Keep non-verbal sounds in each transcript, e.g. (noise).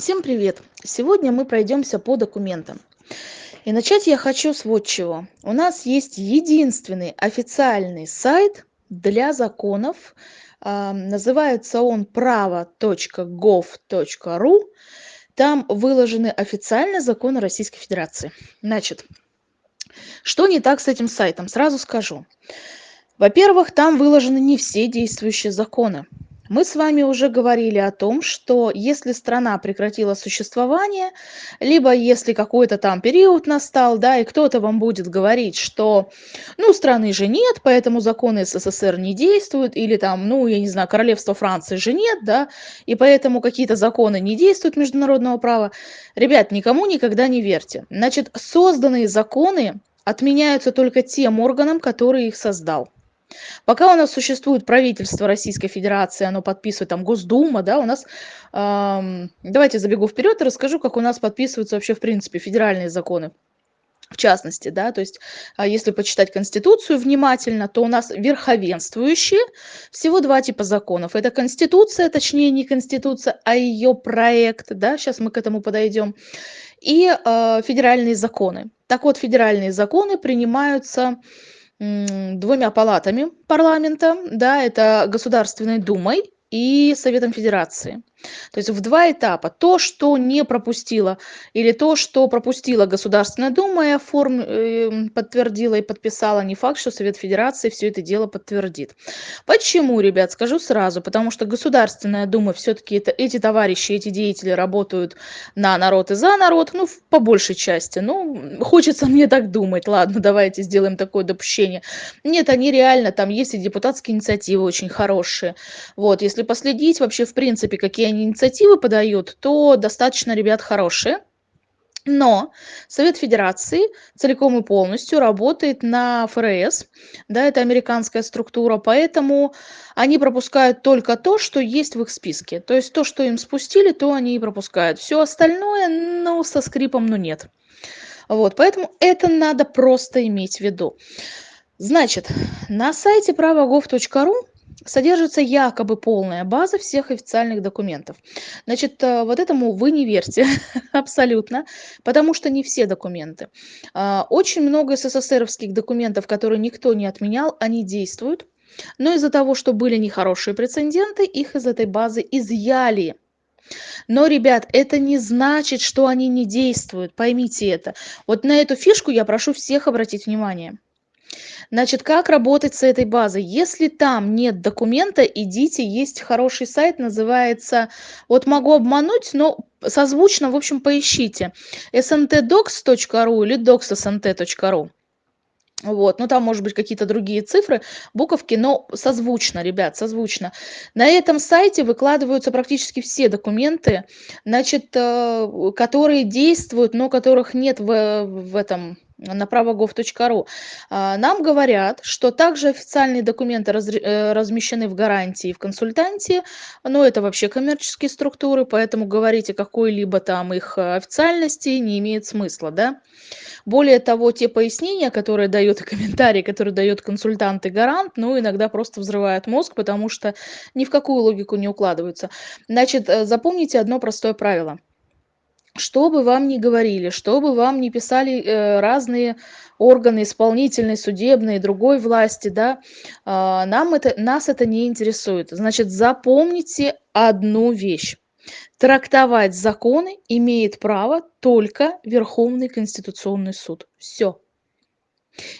Всем привет! Сегодня мы пройдемся по документам. И начать я хочу с вот чего. У нас есть единственный официальный сайт для законов. А, называется он право.gov.ru. Там выложены официальные законы Российской Федерации. Значит, что не так с этим сайтом? Сразу скажу. Во-первых, там выложены не все действующие законы. Мы с вами уже говорили о том, что если страна прекратила существование, либо если какой-то там период настал, да, и кто-то вам будет говорить, что, ну, страны же нет, поэтому законы СССР не действуют, или там, ну, я не знаю, королевства Франции же нет, да, и поэтому какие-то законы не действуют международного права. Ребят, никому никогда не верьте. Значит, созданные законы отменяются только тем органом, который их создал. Пока у нас существует правительство Российской Федерации, оно подписывает, там, Госдума, да, у нас, эм, давайте забегу вперед и расскажу, как у нас подписываются вообще, в принципе, федеральные законы. В частности, да, то есть, а, если почитать Конституцию внимательно, то у нас верховенствующие всего два типа законов. Это Конституция, точнее не Конституция, а ее проект, да, сейчас мы к этому подойдем, и э, федеральные законы. Так вот, федеральные законы принимаются двумя палатами парламента, да, это Государственной Думой и Советом Федерации. То есть в два этапа. То, что не пропустила, или то, что пропустила Государственная Дума и оформ... Э, подтвердила и подписала, не факт, что Совет Федерации все это дело подтвердит. Почему, ребят, скажу сразу. Потому что Государственная Дума, все-таки это, эти товарищи, эти деятели работают на народ и за народ, ну, по большей части. Ну, хочется мне так думать. Ладно, давайте сделаем такое допущение. Нет, они реально, там есть и депутатские инициативы очень хорошие. Вот, если последить вообще, в принципе, какие они инициативы подают, то достаточно ребят хорошие. Но Совет Федерации целиком и полностью работает на ФРС, да, это американская структура, поэтому они пропускают только то, что есть в их списке. То есть то, что им спустили, то они и пропускают. Все остальное, ну, со скрипом, ну, нет. Вот, поэтому это надо просто иметь в виду. Значит, на сайте правогов.ру содержится якобы полная база всех официальных документов. Значит, э, вот этому вы не верьте (laughs) абсолютно, потому что не все документы. А, очень много СССРовских документов, которые никто не отменял, они действуют. Но из-за того, что были нехорошие прецеденты, их из этой базы изъяли. Но, ребят, это не значит, что они не действуют, поймите это. Вот на эту фишку я прошу всех обратить внимание. Значит, как работать с этой базой? Если там нет документа, идите, есть хороший сайт, называется, вот могу обмануть, но созвучно, в общем, поищите. sntdocs.ru или docs.snt.ru. Вот, ну там, может быть, какие-то другие цифры, буковки, но созвучно, ребят, созвучно. На этом сайте выкладываются практически все документы, значит, э, которые действуют, но которых нет в, в этом на правогов.ру. А, нам говорят, что также официальные документы э, размещены в гарантии в консультанте, но это вообще коммерческие структуры, поэтому говорить о какой-либо там их официальности не имеет смысла, да. Более того, те пояснения, которые дают и комментарии, которые дает консультант и гарант, ну, иногда просто взрывают мозг, потому что ни в какую логику не укладываются. Значит, э, запомните одно простое правило – что бы вам ни говорили, что бы вам ни писали э, разные органы исполнительной, судебной, другой власти, да, э, нам это, нас это не интересует. Значит, запомните одну вещь. Трактовать законы имеет право только Верховный Конституционный суд. Все.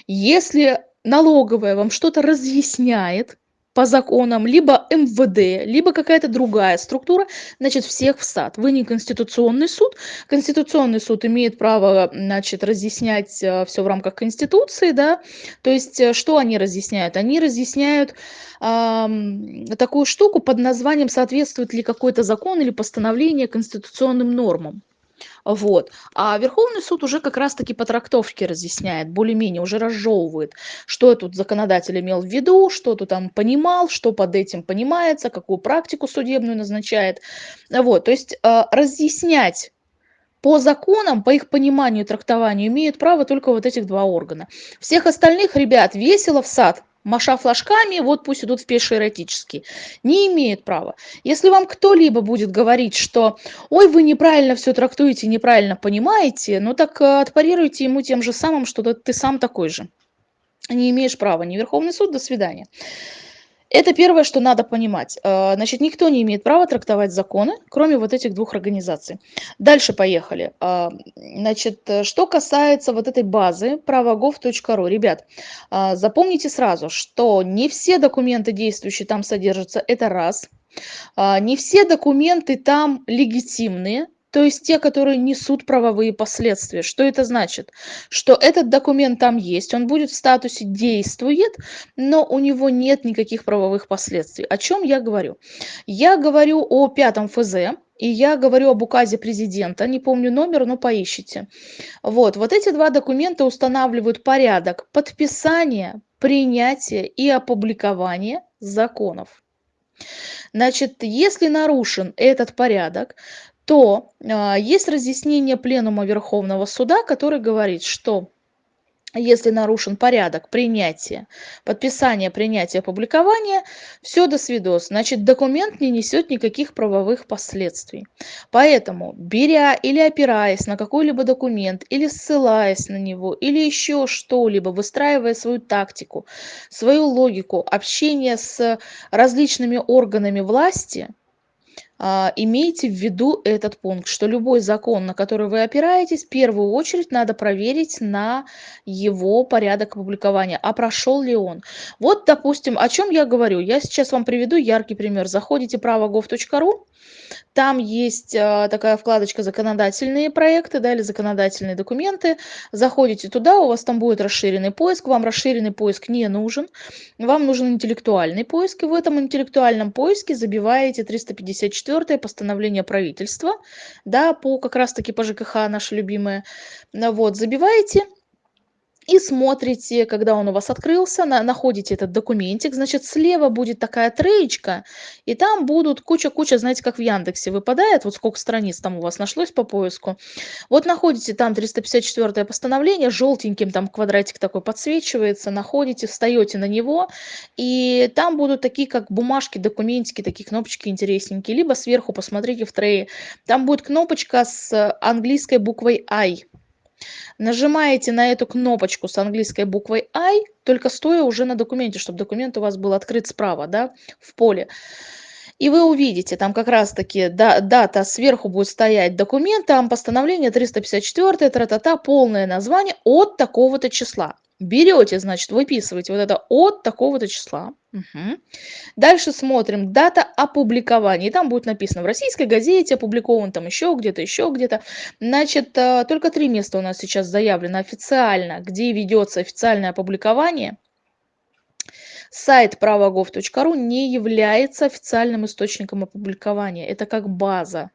Если налоговая вам что-то разъясняет, по законам, либо МВД, либо какая-то другая структура, значит, всех в сад. Вы не Конституционный суд. Конституционный суд имеет право, значит, разъяснять э, все в рамках Конституции, да. То есть, э, что они разъясняют? Они разъясняют такую штуку под названием, соответствует ли какой-то закон или постановление конституционным нормам. Вот. А Верховный суд уже как раз-таки по трактовке разъясняет, более-менее уже разжевывает, что тут законодатель имел в виду, что тут там понимал, что под этим понимается, какую практику судебную назначает. Вот. То есть э, разъяснять по законам, по их пониманию и трактованию имеют право только вот этих два органа. Всех остальных ребят весело в сад – маша флажками, вот пусть идут в пешие эротические. Не имеет права. Если вам кто-либо будет говорить, что «Ой, вы неправильно все трактуете, неправильно понимаете», ну так э, отпарируйте ему тем же самым, что ты сам такой же. Не имеешь права. Не Верховный суд, до свидания. Это первое, что надо понимать. Э, значит, никто не имеет права трактовать законы, кроме вот этих двух организаций. Дальше поехали. Э, значит, что касается вот этой базы правогов.ру. Ребят, э, запомните сразу, что не все документы действующие там содержатся, это раз. Не все документы там легитимные, то есть те, которые несут правовые последствия. Что это значит? Что этот документ там есть, он будет в статусе «действует», но у него нет никаких правовых последствий. О чем я говорю? Я говорю о пятом ФЗ, и я говорю об указе президента, не помню номер, но поищите. Вот, вот эти два документа устанавливают порядок подписания, принятия и опубликования законов. Значит, если нарушен этот порядок, то а, есть разъяснение пленума Верховного Суда, который говорит, что если нарушен порядок принятия, подписания, принятия, публикования, все до свидос. Значит, документ не несет никаких правовых последствий. Поэтому, беря или опираясь на какой-либо документ, или ссылаясь на него, или еще что-либо, выстраивая свою тактику, свою логику общения с различными органами власти – имейте в виду этот пункт, что любой закон, на который вы опираетесь, в первую очередь надо проверить на его порядок опубликования, а прошел ли он. Вот, допустим, о чем я говорю. Я сейчас вам приведу яркий пример. Заходите право.gov.ru, там есть а, такая вкладочка «Законодательные проекты» да, или «Законодательные документы». Заходите туда, у вас там будет расширенный поиск. Вам расширенный поиск не нужен. Вам нужен интеллектуальный поиск. И в этом интеллектуальном поиске забиваете 354 постановление правительства, да, по как раз-таки по ЖКХ, наше любимое. Вот, забиваете и смотрите, когда он у вас открылся, на, находите этот документик, значит, слева будет такая троечка, и там будут куча-куча, знаете, как в Яндексе выпадает, вот сколько страниц там у вас нашлось по поиску. Вот находите там 354 постановление, желтеньким там квадратик такой подсвечивается, находите, встаете на него, и там будут такие, как бумажки, документики, такие кнопочки интересненькие, либо сверху посмотрите в трее, там будет кнопочка с английской буквой I, Нажимаете на эту кнопочку с английской буквой I, только стоя уже на документе, чтобы документ у вас был открыт справа, да, в поле. И вы увидите, там как раз-таки да, дата сверху будет стоять документ, там постановление 354, тра-та-та, полное название от такого-то числа берете, значит, выписываете вот это от такого-то числа. Угу. Дальше смотрим дата опубликования. И там будет написано в российской газете, опубликован там еще где-то, еще где-то. Значит, э, только три места у нас сейчас заявлено официально, где ведется официальное опубликование. Сайт правогов.ру не является официальным источником опубликования. Это как база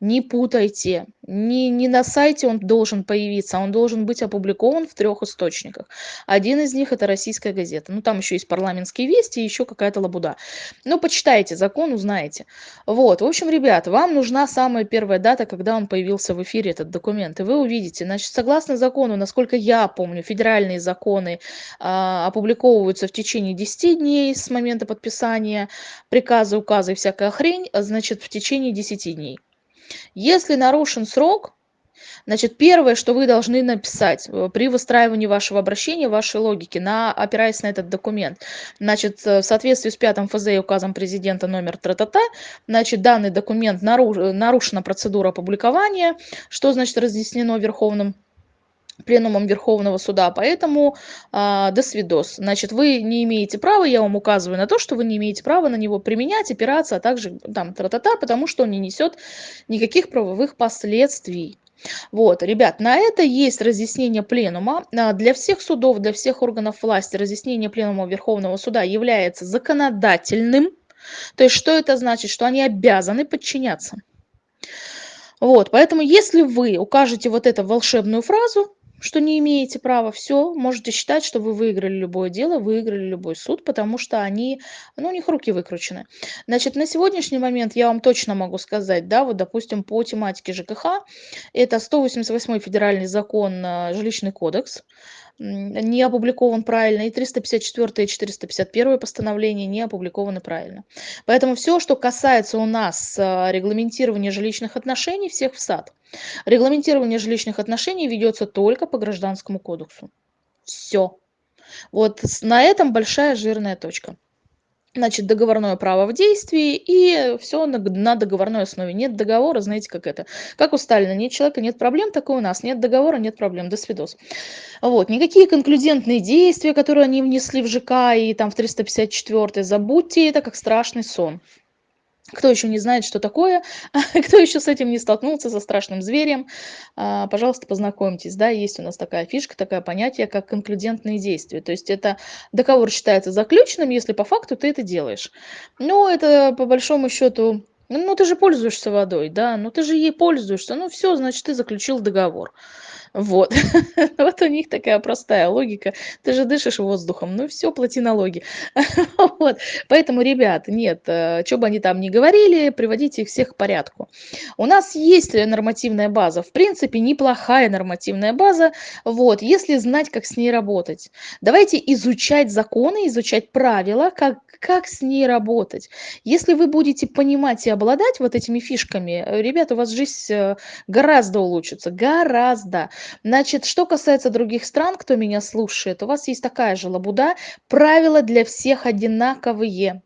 не путайте не не на сайте он должен появиться он должен быть опубликован в трех источниках. Один из них это российская газета ну там еще есть парламентские вести еще какая-то лабуда ну почитайте закон узнаете. Вот в общем ребят вам нужна самая первая дата когда он появился в эфире этот документ и вы увидите. Значит согласно закону насколько я помню федеральные законы а, опубликовываются в течение 10 дней с момента подписания приказа указа и всякая хрень значит в течение 10 дней если нарушен срок значит первое что вы должны написать э, при выстраивании вашего обращения вашей логики на опираясь на этот документ. Значит э, в соответствии с пятым фз и указом президента номер тра-та-та значит данный документ нарушена процедура опубликования что значит разъяснено верховным пленумом Верховного суда, поэтому а, до свидос. Значит, вы не имеете права, я вам указываю на то, что вы не имеете права на него применять, опираться, а также там тра-та-та, потому что он не несет никаких правовых последствий. Вот, ребят, на это есть разъяснение пленума. А, для всех судов, для всех органов власти разъяснение пленума Верховного суда является законодательным. То есть, что это значит? Что они обязаны подчиняться. Вот, поэтому если вы укажете вот эту волшебную фразу, что не имеете права, все, можете считать, что вы выиграли любое дело, выиграли любой суд, потому что они, ну, у них руки выкручены. Значит, на сегодняшний момент я вам точно могу сказать, да, вот, допустим, по тематике ЖКХ, это 188 федеральный закон, э, жилищный кодекс, не опубликован правильно, и 354 и 451 постановление не опубликованы правильно. Поэтому все, что касается у нас а, регламентирования жилищных отношений, всех в сад. Регламентирование жилищных отношений ведется только по Гражданскому кодексу. Все. Вот на этом большая жирная точка значит, договорное право в действии, и все на, на договорной основе. Нет договора, знаете, как это. Как у Сталина, нет человека, нет проблем, так и у нас. Нет договора, нет проблем, до свидос. Вот, никакие конклюдентные действия, которые они внесли в ЖК и там в 354 забудьте это как страшный сон. Кто еще не знает, что такое, (laughs) кто еще с этим не столкнулся, со страшным зверем, а, пожалуйста, познакомьтесь. Да, есть у нас такая фишка, такое понятие, как конклюдентные действия. То есть это договор считается заключенным, если по факту ты это делаешь. Но это по большому счету ну, ты же пользуешься водой, да, ну ты же ей пользуешься, ну все, значит, ты заключил договор. Вот. (laughs) вот у них такая простая логика. Ты же дышишь воздухом, ну все, плати налоги. (laughs) вот. Поэтому, ребят, нет, э, что бы они там ни говорили, приводите их всех к порядку. У нас есть нормативная база, в принципе, неплохая нормативная база, вот, если знать, как с ней работать. Давайте изучать законы, изучать правила, как, как с ней работать. Если вы будете понимать и обладать вот этими фишками, э, ребята, у вас жизнь э, гораздо улучшится, гораздо. Значит, что касается других стран, кто меня слушает, у вас есть такая же лабуда. Правила для всех одинаковые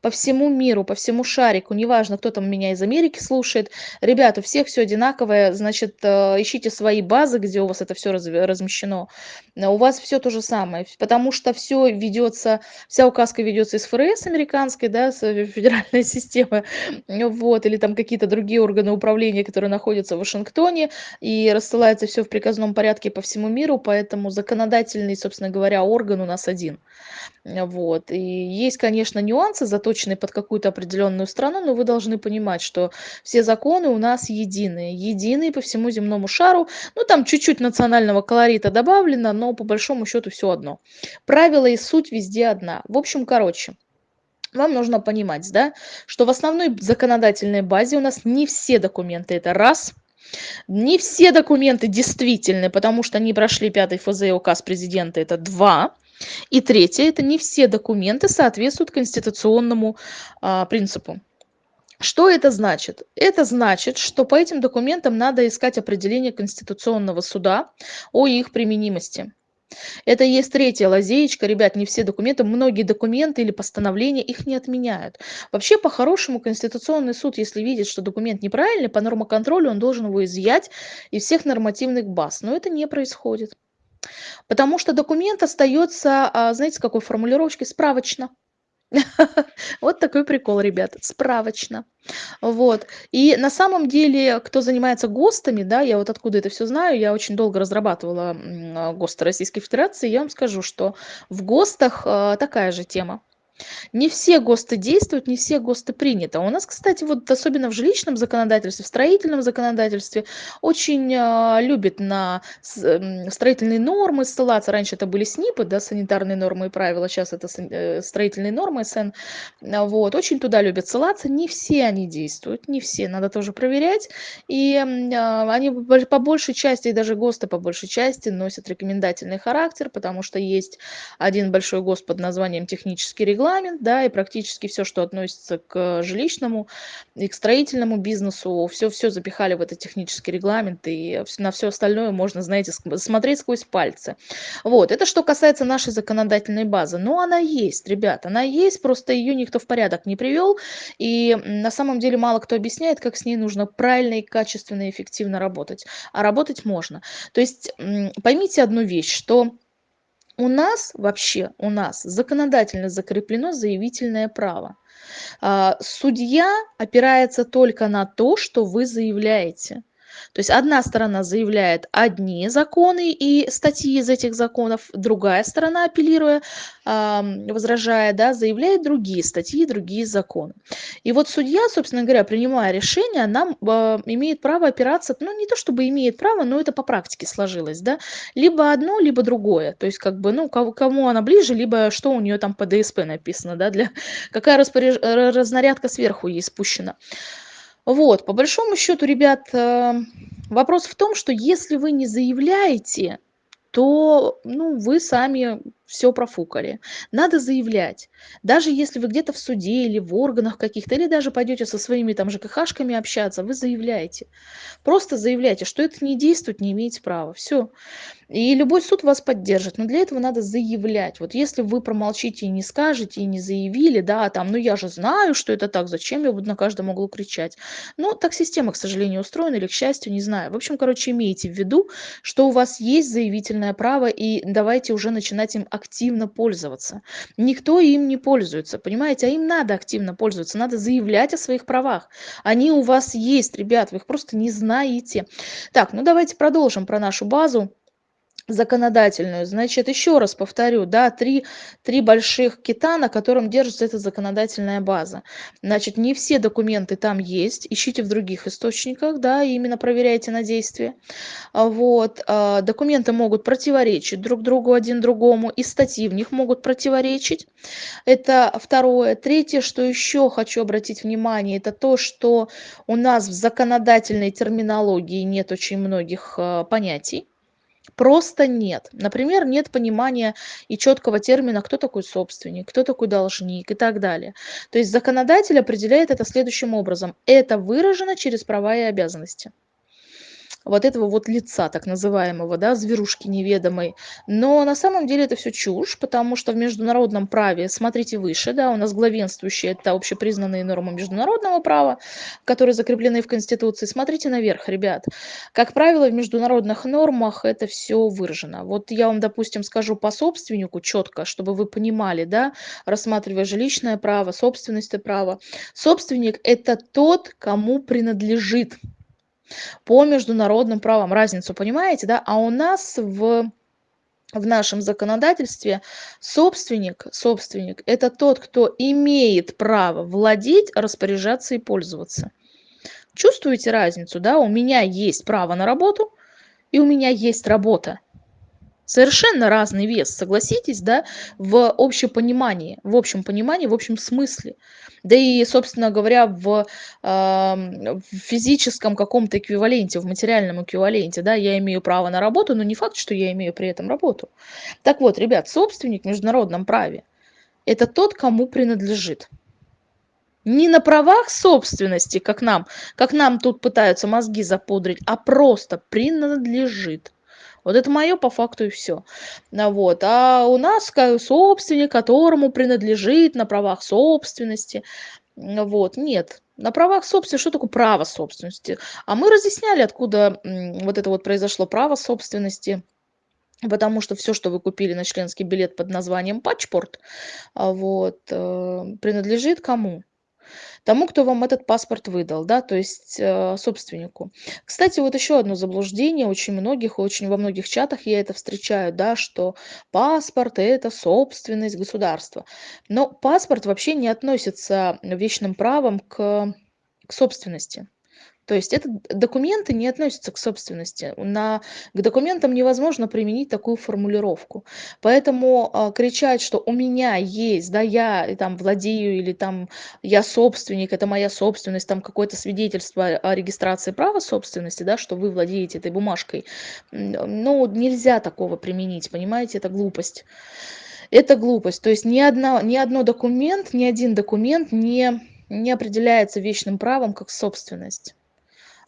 по всему миру, по всему шарику, неважно, кто там меня из Америки слушает. Ребята, у всех все одинаковое, значит, э, ищите свои базы, где у вас это все размещено. Э, у вас все то же самое, потому что все ведется, вся указка ведется из ФРС американской, да, э, федеральной (laughs) системы, вот, или там какие-то другие органы управления, которые находятся в Вашингтоне, и рассылается все в приказном порядке по всему миру, поэтому законодательный, собственно говоря, орган у нас один. Вот. И есть, конечно, нюансы, заточенные под какую-то определенную страну, но вы должны понимать, что все законы у нас единые, единые по всему земному шару. Ну, там чуть-чуть национального колорита добавлено, но по большому счету все одно. Правила и суть везде одна. В общем, короче, вам нужно понимать, да, что в основной законодательной базе у нас не все документы, это раз – не все документы действительны, потому что они прошли пятый ФЗ и указ президента, это два. И третье, это не все документы соответствуют конституционному а, принципу. Что это значит? Это значит, что по этим документам надо искать определение Конституционного суда о их применимости. Это есть третья лазеечка. Ребят, не все документы, многие документы или постановления их не отменяют. Вообще, по-хорошему, Конституционный суд, если видит, что документ неправильный, по нормоконтролю он должен его изъять из всех нормативных баз. Но это не происходит. Потому что документ остается, а, знаете, с какой формулировочкой? Справочно. (laughs) Вот такой прикол, ребят, справочно. Вот. И на самом деле, кто занимается ГОСТами, да, я вот откуда это все знаю, я очень долго разрабатывала а, ГОСТы Российской Федерации, я вам скажу, что в ГОСТах а, такая же тема. Не все ГОСТы действуют, не все ГОСТы приняты. А у нас, кстати, вот особенно в жилищном законодательстве, в строительном законодательстве очень э, любят на э, строительные нормы ссылаться. Раньше это были СНИПы, да, санитарные нормы и правила, сейчас это э, строительные нормы СН. Вот, очень туда любят ссылаться. Не все они действуют, не все, надо тоже проверять. И они по большей части, и даже ГОСТы по большей части носят рекомендательный характер, потому что есть один большой ГОСТ под названием технический регламент, регламент, да, и практически все, что относится к жилищному и к строительному бизнесу, все-все запихали в этот технический регламент, и на все остальное можно, знаете, смотреть сквозь пальцы. Вот, это что касается нашей законодательной базы. Но она есть, ребят, она есть, просто ее никто в порядок не привел, и на самом деле мало кто объясняет, как с ней нужно правильно и качественно и эффективно работать. А работать можно. То есть поймите одну вещь, что у нас вообще, у нас законодательно закреплено заявительное право. А, судья опирается только на то, что вы заявляете. То есть одна сторона заявляет одни законы и статьи из этих законов, другая сторона, апеллируя, возражая, да, заявляет другие статьи, другие законы. И вот судья, собственно говоря, принимая решение, нам а, имеет право опираться, ну не то чтобы имеет право, но это по практике сложилось, да, либо одно, либо другое. То есть как бы, ну, кому, она ближе, либо что у нее там по ДСП написано, да, для какая распоряж... разнарядка сверху ей спущена. Вот, по большому счету, ребят, э, вопрос в том, что если вы не заявляете, то ну, вы сами все профукали. Надо заявлять. Даже если вы где-то в суде или в органах каких-то, или даже пойдете со своими там ЖКХшками общаться, вы заявляете. Просто заявляйте, что это не действует, не имеете права. Все. И любой суд вас поддержит. Но для этого надо заявлять. Вот если вы промолчите и не скажете, и не заявили, да, там, ну я же знаю, что это так, зачем я буду на каждом углу кричать. Ну, так система, к сожалению, устроена, или к счастью, не знаю. В общем, короче, имейте в виду, что у вас есть заявительное право, и давайте уже начинать им активно пользоваться. Никто им не пользуется, понимаете, а им надо активно пользоваться, надо заявлять о своих правах. Они у вас есть, ребят, вы их просто не знаете. Так, ну давайте продолжим про нашу базу законодательную. Значит, еще раз повторю, да, три, три больших кита, на котором держится эта законодательная база. Значит, не все документы там есть, ищите в других источниках, да, и именно проверяйте на действие. А вот, а, документы могут противоречить друг другу один другому, и статьи в них могут противоречить. Это второе. Третье, что еще хочу обратить внимание, это то, что у нас в законодательной терминологии нет очень многих а, понятий просто нет. Например, нет понимания и четкого термина, кто такой собственник, кто такой должник и так далее. То есть законодатель определяет это следующим образом. Это выражено через права и обязанности вот этого вот лица так называемого, да, зверушки неведомой. Но на самом деле это все чушь, потому что в международном праве, смотрите выше, да, у нас главенствующие это общепризнанные нормы международного права, которые закреплены в Конституции. Смотрите наверх, ребят. Как правило, в международных нормах это все выражено. Вот я вам, допустим, скажу по собственнику четко, чтобы вы понимали, да, рассматривая жилищное право, собственность право. Собственник – это тот, кому принадлежит по международным правам. Разницу понимаете, да? А у нас в в нашем законодательстве собственник, собственник – это тот, кто имеет право владеть, распоряжаться и пользоваться. Чувствуете разницу, да? У меня есть право на работу, и у меня есть работа совершенно разный вес, согласитесь, да, в общем понимании, в общем понимании, в общем смысле. Да и, собственно говоря, в, э, в физическом каком-то эквиваленте, в материальном эквиваленте, да, я имею право на работу, но не факт, что я имею при этом работу. Так вот, ребят, собственник в международном праве – это тот, кому принадлежит. Не на правах собственности, как нам, как нам тут пытаются мозги запудрить, а просто принадлежит. Вот это мое по факту и все. А вот. А у нас собственник, которому принадлежит на правах собственности. Вот. Нет. На правах собственности, что такое право собственности? А мы разъясняли, откуда вот это вот произошло право собственности. Потому что все, что вы купили на членский билет под названием пачпорт, а вот, э, принадлежит кому? Тому, кто вам этот паспорт выдал, да, то есть э, собственнику. Кстати, вот еще одно заблуждение очень многих, очень во многих чатах я это встречаю, да, что паспорт это собственность государства. Но паспорт вообще не относится вечным правом к, к собственности. То есть это документы не относятся к собственности. На, к документам невозможно применить такую формулировку. Поэтому э, кричать, что у меня есть, да, я там владею или там я собственник, это моя собственность, там какое-то свидетельство о регистрации права собственности, да, что вы владеете этой бумажкой, ну, нельзя такого применить, понимаете, это глупость. Это глупость. То есть ни, одна, ни одно документ, ни один документ не, не определяется вечным правом как собственность.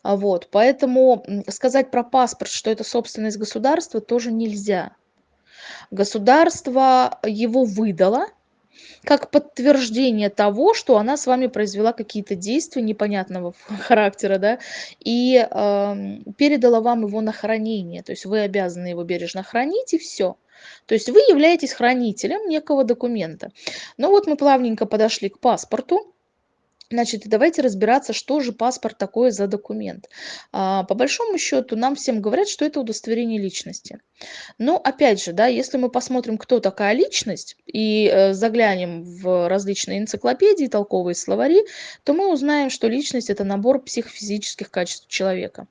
А вот, поэтому сказать про паспорт, что это собственность государства, тоже нельзя. Государство его выдало как подтверждение того, что она с вами произвела какие-то действия непонятного (laughs) характера, да, и э, передала вам его на хранение. То есть вы обязаны его бережно хранить, и все. То есть вы являетесь хранителем некого документа. Ну вот мы плавненько подошли к паспорту. Значит, давайте разбираться, что же паспорт такое за документ. А, по большому счету, нам всем говорят, что это удостоверение личности. Но опять же, да, если мы посмотрим, кто такая личность, и э, заглянем в различные энциклопедии, толковые словари, то мы узнаем, что личность – это набор психофизических качеств человека.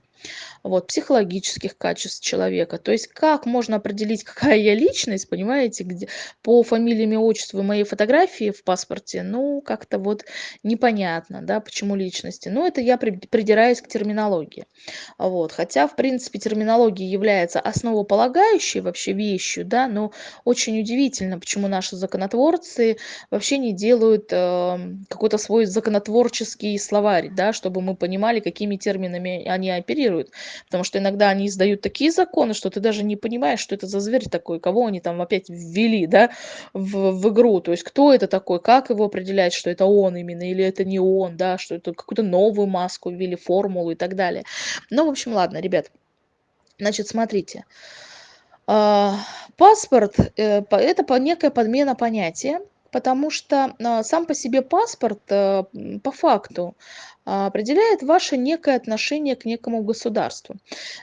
Вот, психологических качеств человека. То есть как можно определить, (laughs) какая я личность, понимаете, где, по фамилии, имя, отчеству и моей фотографии в паспорте, ну, как-то вот непонятно, да, почему личности. Ну, это я придираюсь к терминологии. Вот. Хотя, в принципе, терминология является основополагающей вообще вещью, да, но очень удивительно, почему наши законотворцы вообще не делают э, какой-то свой законотворческий словарь, да, чтобы мы понимали, какими терминами они оперируют. Потому что иногда они издают такие законы, что ты даже не понимаешь, что это за зверь такой, кого они там опять ввели, да, в, в игру. То есть кто это такой, как его определять, что это он именно или это не он, да, что это какую-то новую маску ввели, формулу и так далее. Ну, в общем, ладно, ребят. Значит, смотрите. А, паспорт э, это некая подмена понятия, потому что а, сам по себе паспорт э, по факту определяет ваше некое отношение к некому государству.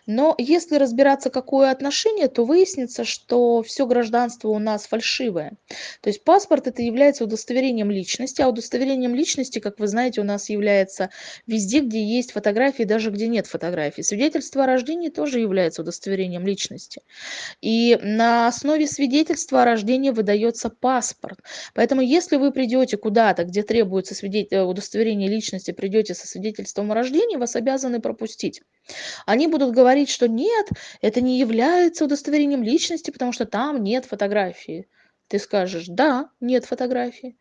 Но если разбираться, какое отношение, то выяснится, что все гражданство у нас фальшивое. То есть паспорт это является удостоверением личности, а удостоверением личности, как вы знаете, у нас является везде, где есть фотографии, даже где нет фотографий. Свидетельство о рождении тоже является удостоверением личности. И на основе свидетельства о рождении выдается паспорт. Поэтому если вы придете куда-то, где требуется свидетель... удостоверение личности, придете со свидетельством о рождении, вас обязаны пропустить. Они будут говорить, что нет, это не является удостоверением личности, потому что там нет фотографии. Ты скажешь, да, нет фотографии.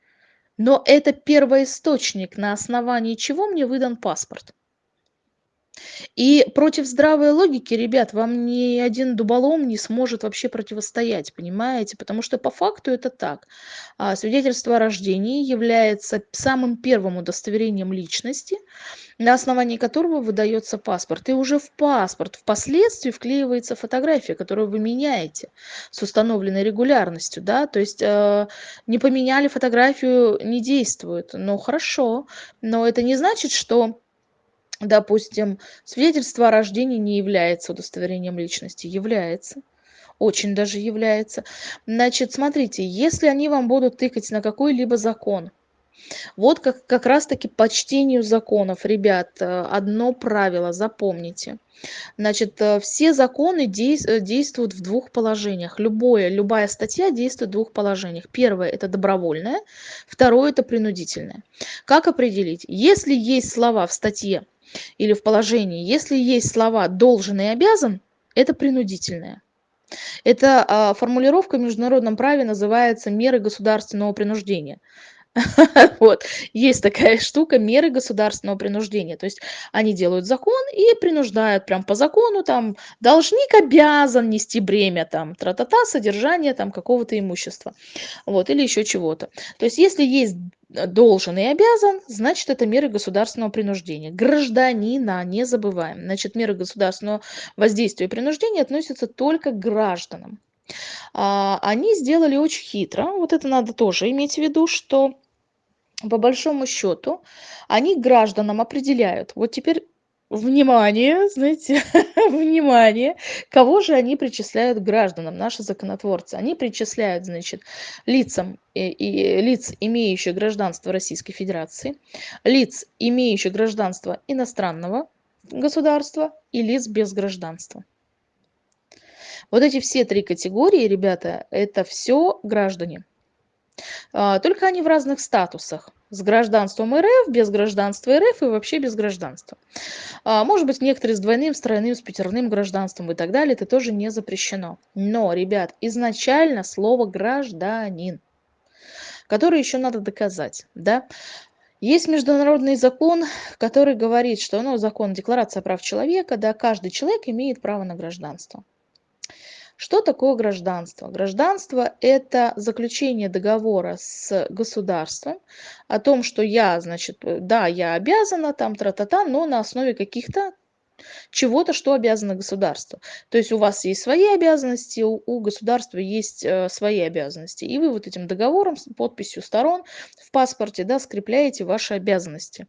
Но это первоисточник, на основании чего мне выдан паспорт. И против здравой логики, ребят, вам ни один дуболом не сможет вообще противостоять, понимаете? Потому что по факту это так. А, свидетельство о рождении является самым первым удостоверением личности, на основании которого выдается паспорт. И уже в паспорт впоследствии вклеивается фотография, которую вы меняете с установленной регулярностью. Да? То есть э, не поменяли фотографию, не действует. Ну хорошо, но это не значит, что допустим, свидетельство о рождении не является удостоверением личности. Является. Очень даже является. Значит, смотрите, если они вам будут тыкать на какой-либо закон, вот как, как раз-таки по чтению законов, ребят, э, одно правило, запомните. Значит, э, все законы э, действуют в двух положениях. Любое, любая статья действует в двух положениях. Первое – это добровольное, второе – это принудительное. Как определить? Если есть слова в статье или в положении, если есть слова должен и обязан, это принудительное. Эта а, формулировка в международном праве называется меры государственного принуждения. (laughs) Вот. Есть такая штука, меры государственного принуждения. То есть они делают закон и принуждают прям по закону, там, должник обязан нести бремя, там, тра-та-та, содержание там какого-то имущества. Вот, или еще чего-то. То есть если есть должен и обязан, значит, это меры государственного принуждения. Гражданина, не забываем. Значит, меры государственного воздействия и принуждения относятся только к гражданам. А, они сделали очень хитро, вот это надо тоже иметь в виду, что по большому счету они гражданам определяют. Вот теперь внимание, знаете, (laughs) внимание, кого же они причисляют гражданам, наши законотворцы. Они причисляют, значит, лицам и, и лиц, имеющих гражданство Российской Федерации, лиц, имеющих гражданство иностранного государства и лиц без гражданства. Вот эти все три категории, ребята, это все граждане. А, только они в разных статусах. С гражданством РФ, без гражданства РФ и вообще без гражданства. А, может быть, некоторые с двойным, с тройным, с пятерным гражданством и так далее. Это тоже не запрещено. Но, ребят, изначально слово «гражданин», который еще надо доказать. Да? Есть международный закон, который говорит, что ну, закон Декларация прав человека, да, каждый человек имеет право на гражданство. Что такое гражданство? Гражданство – это заключение договора с государством о том, что я, значит, да, я обязана, там, тра-та-та, но на основе каких-то чего-то, что обязано государство. То есть у вас есть свои обязанности, у, у государства есть э, свои обязанности. И вы вот этим договором с подписью сторон в паспорте да, скрепляете ваши обязанности.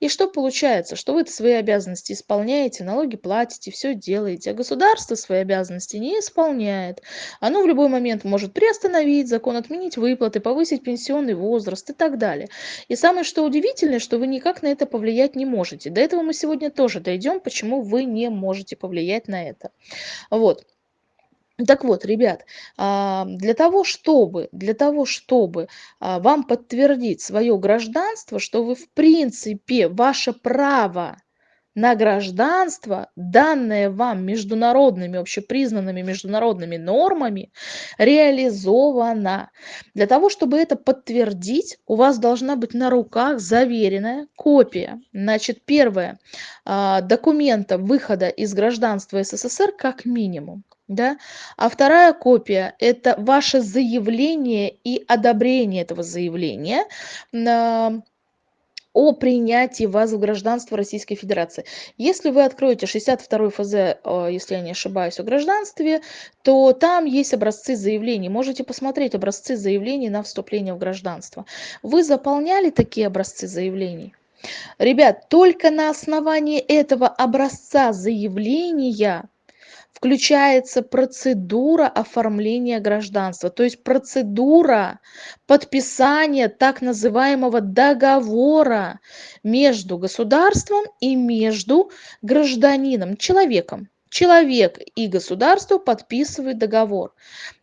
И что получается? Что вы свои обязанности исполняете, налоги платите, все делаете, а государство свои обязанности не исполняет. Оно в любой момент может приостановить закон, отменить выплаты, повысить пенсионный возраст и так далее. И самое что удивительное, что вы никак на это повлиять не можете. До этого мы сегодня тоже дойдем, почему почему вы не можете повлиять на это. Вот. Так вот, ребят, а, для того, чтобы, для того, чтобы а, вам подтвердить свое гражданство, что вы в принципе, ваше право на гражданство, данное вам международными, общепризнанными международными нормами, реализовано. Для того, чтобы это подтвердить, у вас должна быть на руках заверенная копия. Значит, первое, а, документа выхода из гражданства СССР как минимум. Да? А вторая копия– это ваше заявление и одобрение этого заявления о принятии вас в гражданство Российской Федерации. Если вы откроете 62 ФЗ, э, если я не ошибаюсь, о гражданстве, то там есть образцы заявлений. Можете посмотреть образцы заявлений на вступление в гражданство. Вы заполняли такие образцы заявлений? Ребят, только на основании этого образца заявления включается процедура оформления гражданства, то есть процедура подписания так называемого договора между государством и между гражданином, человеком. Человек и государство подписывают договор.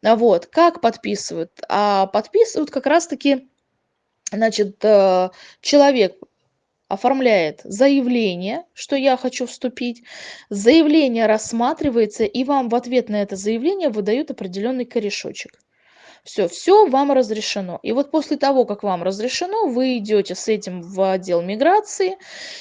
Вот. Как подписывают? А подписывают как раз-таки значит, э, человек оформляет заявление, что я хочу вступить. Заявление рассматривается, и вам в ответ на это заявление выдают определенный корешочек. Все, все вам разрешено. И вот после того, как вам разрешено, вы идете с этим в отдел миграции,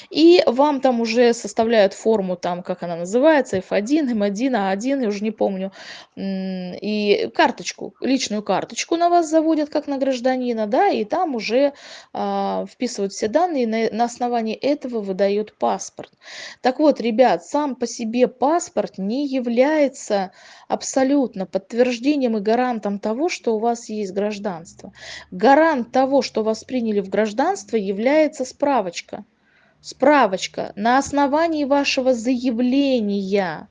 и вам там уже составляют форму, там, как она называется, F1, M1, A1, я уже не помню, и карточку, личную карточку на вас заводят, как на гражданина, да, и там уже а, вписывают все данные, на, на основании этого выдают паспорт. Так вот, ребят, сам по себе паспорт не является абсолютно подтверждением и гарантом того, что что у вас есть гражданство. Гарант того, что вас приняли в гражданство, является справочка. Справочка на основании вашего заявления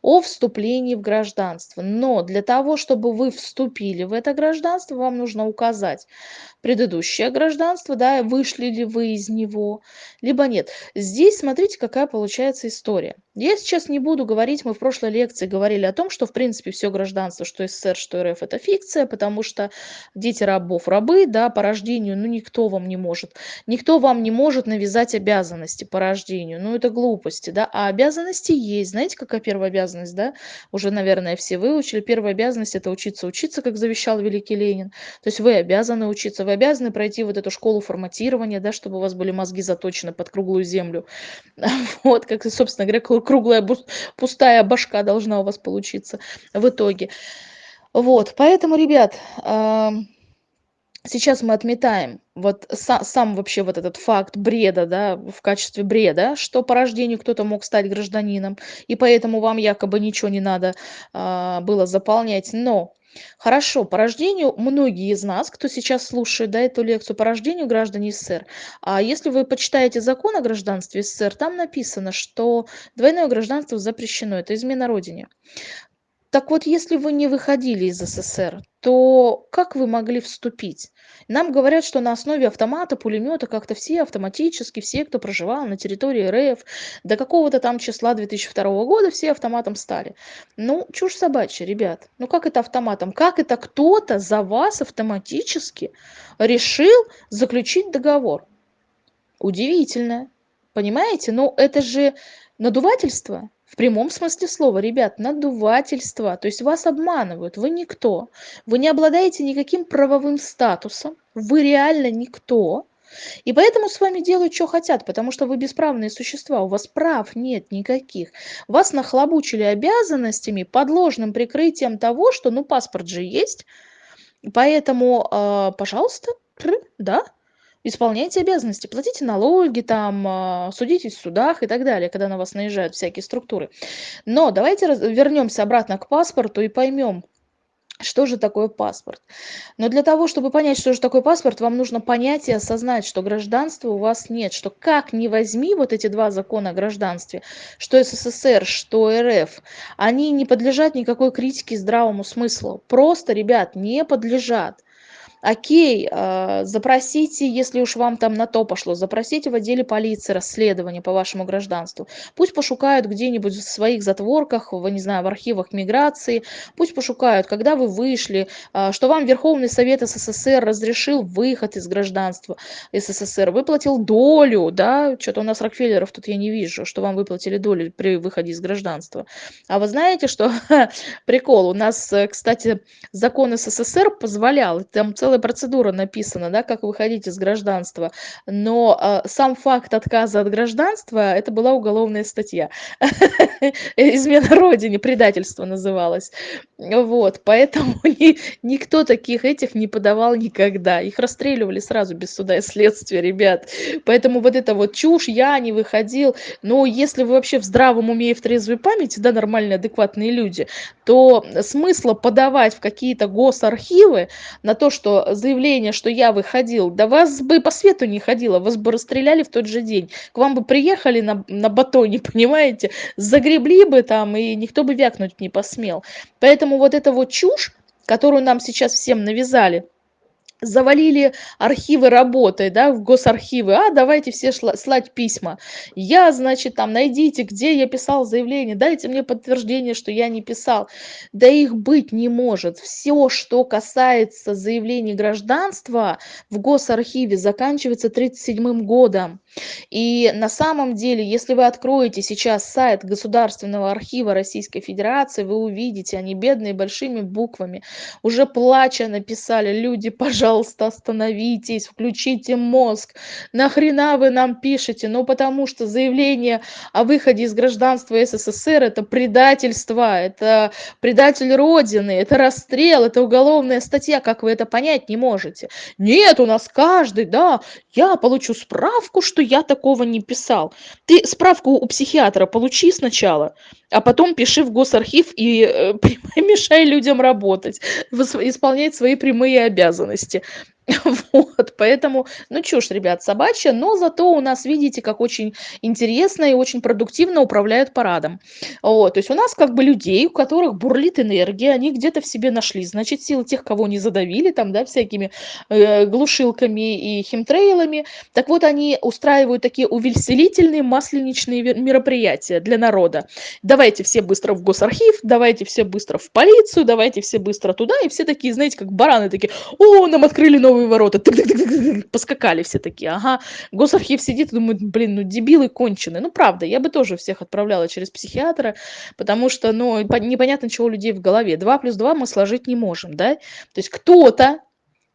о вступлении в гражданство. Но для того, чтобы вы вступили в это гражданство, вам нужно указать предыдущее гражданство, да, вышли ли вы из него, либо нет. Здесь смотрите, какая получается история. Я сейчас не буду говорить, мы в прошлой лекции говорили о том, что в принципе все гражданство, что СССР, что РФ, это фикция, потому что дети рабов рабы, да, по рождению, ну никто вам не может, никто вам не может навязать обязанности по рождению, ну это глупости, да, а обязанности есть, знаете, какая первая обязанность, да, уже, наверное, все выучили, первая обязанность это учиться учиться, как завещал великий Ленин, то есть вы обязаны учиться, вы обязаны пройти вот эту школу форматирования, да, чтобы у вас были мозги заточены под круглую землю. (laughs) Вот, как, собственно говоря, круглая пустая башка должна у вас получиться в итоге. Вот, поэтому, ребят, сейчас мы отметаем вот сам, сам вообще вот этот факт бреда, да, в качестве бреда, что по рождению кто-то мог стать гражданином, и поэтому вам якобы ничего не надо а, было заполнять. Но Хорошо, по рождению многие из нас, кто сейчас слушает да, эту лекцию по рождению граждане СССР, а если вы почитаете закон о гражданстве СССР, там написано, что двойное гражданство запрещено, это измена родине. Так вот, если вы не выходили из СССР, то как вы могли вступить? Нам говорят, что на основе автомата, пулемета как-то все автоматически, все, кто проживал на территории РФ, до какого-то там числа 2002 года все автоматом стали. Ну, чушь собачья, ребят. Ну как это автоматом? Как это кто-то за вас автоматически решил заключить договор? Удивительно. Понимаете? Ну это же надувательство. В прямом смысле слова, ребят, надувательство. То есть вас обманывают, вы никто. Вы не обладаете никаким правовым статусом, вы реально никто. И поэтому с вами делают, что хотят, потому что вы бесправные существа, у вас прав нет никаких. Вас нахлобучили обязанностями под ложным прикрытием того, что ну паспорт же есть, поэтому, э, пожалуйста, да, исполняйте обязанности, платите налоги, там, а, судитесь в судах и так далее, когда на вас наезжают всякие структуры. Но давайте вернемся обратно к паспорту и поймем, что же такое паспорт? Но для того, чтобы понять, что же такое паспорт, вам нужно понять и осознать, что гражданства у вас нет, что как ни возьми вот эти два закона о гражданстве, что СССР, что РФ, они не подлежат никакой критике здравому смыслу. Просто, ребят, не подлежат. Окей, а, запросите, если уж вам там на то пошло, запросите в отделе полиции расследование по вашему гражданству. Пусть пошукают где-нибудь в своих затворках, в, не знаю, в архивах миграции, пусть пошукают, когда вы вышли, а, что вам Верховный Совет СССР разрешил выход из гражданства СССР, выплатил долю, да, что-то у нас Рокфеллеров тут я не вижу, что вам выплатили долю при выходе из гражданства. А вы знаете, что (laughs) прикол, у нас, э, кстати, закон СССР позволял, там целая процедура написана, да, как выходить из гражданства, но э, сам факт отказа от гражданства, это была уголовная статья. (laughs) Измена родине, предательство называлось. Вот, поэтому (laughs) ни, никто таких этих не подавал никогда. Их расстреливали сразу без суда и следствия, ребят. Поэтому вот это вот чушь, я не выходил. Но если вы вообще в здравом уме и в трезвой памяти, да, нормальные, адекватные люди, то смысла подавать в какие-то госархивы на то, что заявление, что я выходил, да вас бы по свету не ходило, вас бы расстреляли в тот же день. К вам бы приехали на, на батоне, (laughs) понимаете, загребли бы там, и никто бы вякнуть не посмел. Поэтому вот эта вот чушь, которую нам сейчас всем навязали, завалили архивы работой, да, в госархивы, а давайте все шла, слать письма. Я, значит, там, найдите, где я писал заявление, дайте мне подтверждение, что я не писал. Да их быть не может. Все, что касается заявлений гражданства в госархиве, заканчивается 1937 годом. И на самом деле, если вы откроете сейчас сайт Государственного архива Российской Федерации, вы увидите, они бедные большими буквами, уже плача написали, люди, пожалуйста, остановитесь, включите мозг, нахрена вы нам пишете? Ну, потому что заявление о выходе из гражданства СССР – это предательство, это предатель Родины, это расстрел, это уголовная статья, как вы это понять не можете? Нет, у нас каждый, да, я получу справку, что я такого не писал. Ты справку у психиатра получи сначала, а потом пиши в госархив и э, (laughs) мешай людям работать, исполнять свои прямые обязанности. (laughs) Вот, поэтому, ну чушь, ребят, собачья, но зато у нас, видите, как очень интересно и очень продуктивно управляют парадом. Вот, то есть у нас как бы людей, у которых бурлит энергия, они где-то в себе нашли, значит, силы тех, кого не задавили, там, да, всякими э, глушилками и химтрейлами. Так вот, они устраивают такие увеселительные масленичные мероприятия для народа. Давайте все быстро в госархив, давайте все быстро в полицию, давайте все быстро туда, и все такие, знаете, как бараны такие, о, нам открыли новый новые ворота, поскакали все такие, ага, госархив сидит и думает, блин, ну дебилы конченые, ну правда, я бы тоже всех отправляла через психиатра, потому что, ну, непонятно, чего у людей в голове, 2 плюс 2 мы сложить не можем, да, то есть кто-то,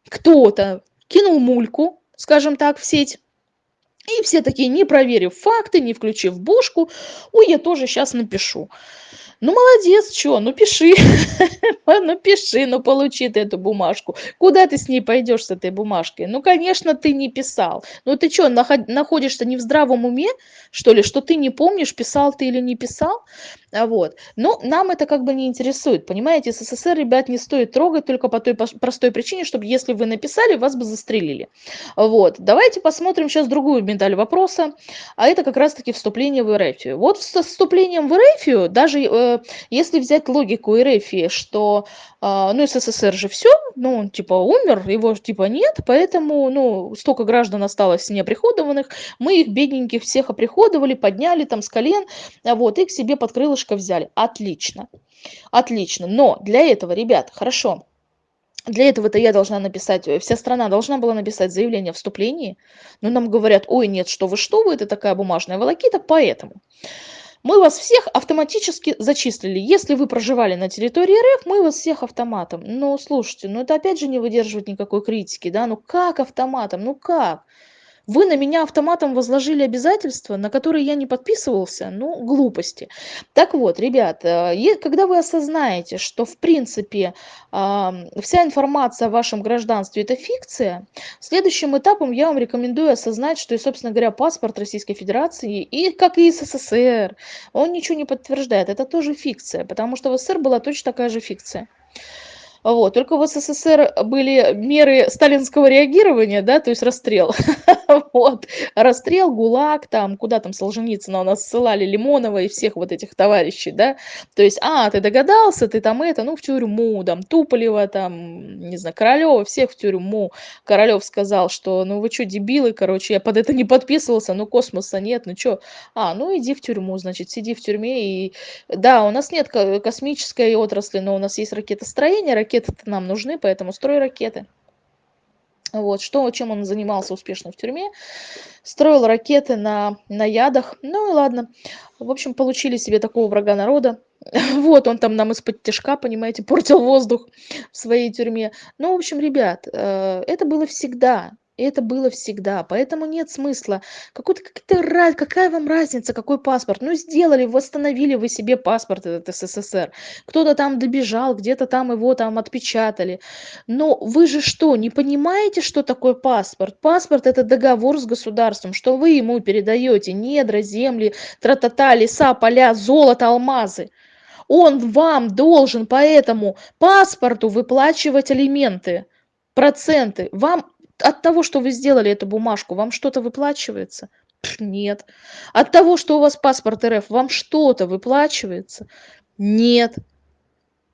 кто-то кинул мульку, скажем так, в сеть, и все такие, не проверив факты, не включив бошку, ой, я тоже сейчас напишу. Ну, молодец, что, ну пиши, (laughs) ну пиши, ну получи ты эту бумажку. Куда ты с ней пойдешь, с этой бумажкой? Ну, конечно, ты не писал. Ну, ты что, находишься не в здравом уме, что ли, что ты не помнишь, писал ты или не писал? А вот. Но нам это как бы не интересует, понимаете? СССР, ребят, не стоит трогать только по той простой причине, чтобы если вы написали, вас бы застрелили. Вот. Давайте посмотрим сейчас другую медаль вопроса, а это как раз-таки вступление в РФ. Вот с вступлением в РФ, даже э, если взять логику РФ, что, э, ну, СССР же все, ну, он типа умер, его типа нет, поэтому, ну, столько граждан осталось неоприходованных, мы их бедненьких всех оприходовали, подняли там с колен, вот, и к себе под крылышко взяли. Отлично. Отлично. Но для этого, ребят, хорошо. Для этого-то я должна написать, э, вся страна должна была написать заявление о вступлении, но нам говорят, ой, нет, что вы, что вы, это такая бумажная волокита, поэтому мы вас всех автоматически зачислили. Если вы проживали на территории РФ, мы вас всех автоматом. Но слушайте, ну это опять же не выдерживает никакой критики, да, ну как автоматом, ну как? Вы на меня автоматом возложили обязательства, на которые я не подписывался, ну, глупости. Так вот, ребят, когда вы осознаете, что, в принципе, вся информация о вашем гражданстве – это фикция, следующим этапом я вам рекомендую осознать, что, и, собственно говоря, паспорт Российской Федерации, и как и СССР, он ничего не подтверждает, это тоже фикция, потому что в СССР была точно такая же фикция. Вот. Только в СССР были меры сталинского реагирования, да, то есть расстрел. (laughs) Вот. Расстрел, ГУЛАГ, там, куда там Солженицына у нас ссылали, Лимонова и всех вот этих товарищей, да. То есть, а, ты догадался, ты там это, ну, в тюрьму, там, Туполева, там, не знаю, Королева, всех в тюрьму. Королев сказал, что, ну, вы что, дебилы, короче, я под это не подписывался, ну, космоса нет, ну, что? А, ну, иди в тюрьму, значит, сиди в тюрьме. И, да, у нас нет космической отрасли, но у нас есть ракетостроение, ракеты-то нам нужны, поэтому строй ракеты. Вот, что, чем он занимался успешно в тюрьме. Строил ракеты на, на ядах. Ну и ладно. В общем, получили себе такого врага народа. (laughs) Вот, он там нам из-под тяжка, понимаете, (laughs) портил воздух в своей тюрьме. Ну, в общем, ребят, э, это было всегда. И это было всегда. Поэтому нет смысла. Какой-то, какая, какая вам разница, какой паспорт? Ну, сделали, восстановили вы себе паспорт этот СССР. Кто-то там добежал, где-то там его там отпечатали. Но вы же что, не понимаете, что такое паспорт? Паспорт – это договор с государством, что вы ему передаете недра, земли, тра-та-та, леса, поля, золото, алмазы. Он вам должен по этому паспорту выплачивать алименты, проценты. Вам от того, что вы сделали эту бумажку, вам что-то выплачивается? Нет. От того, что у вас паспорт РФ, вам что-то выплачивается? Нет.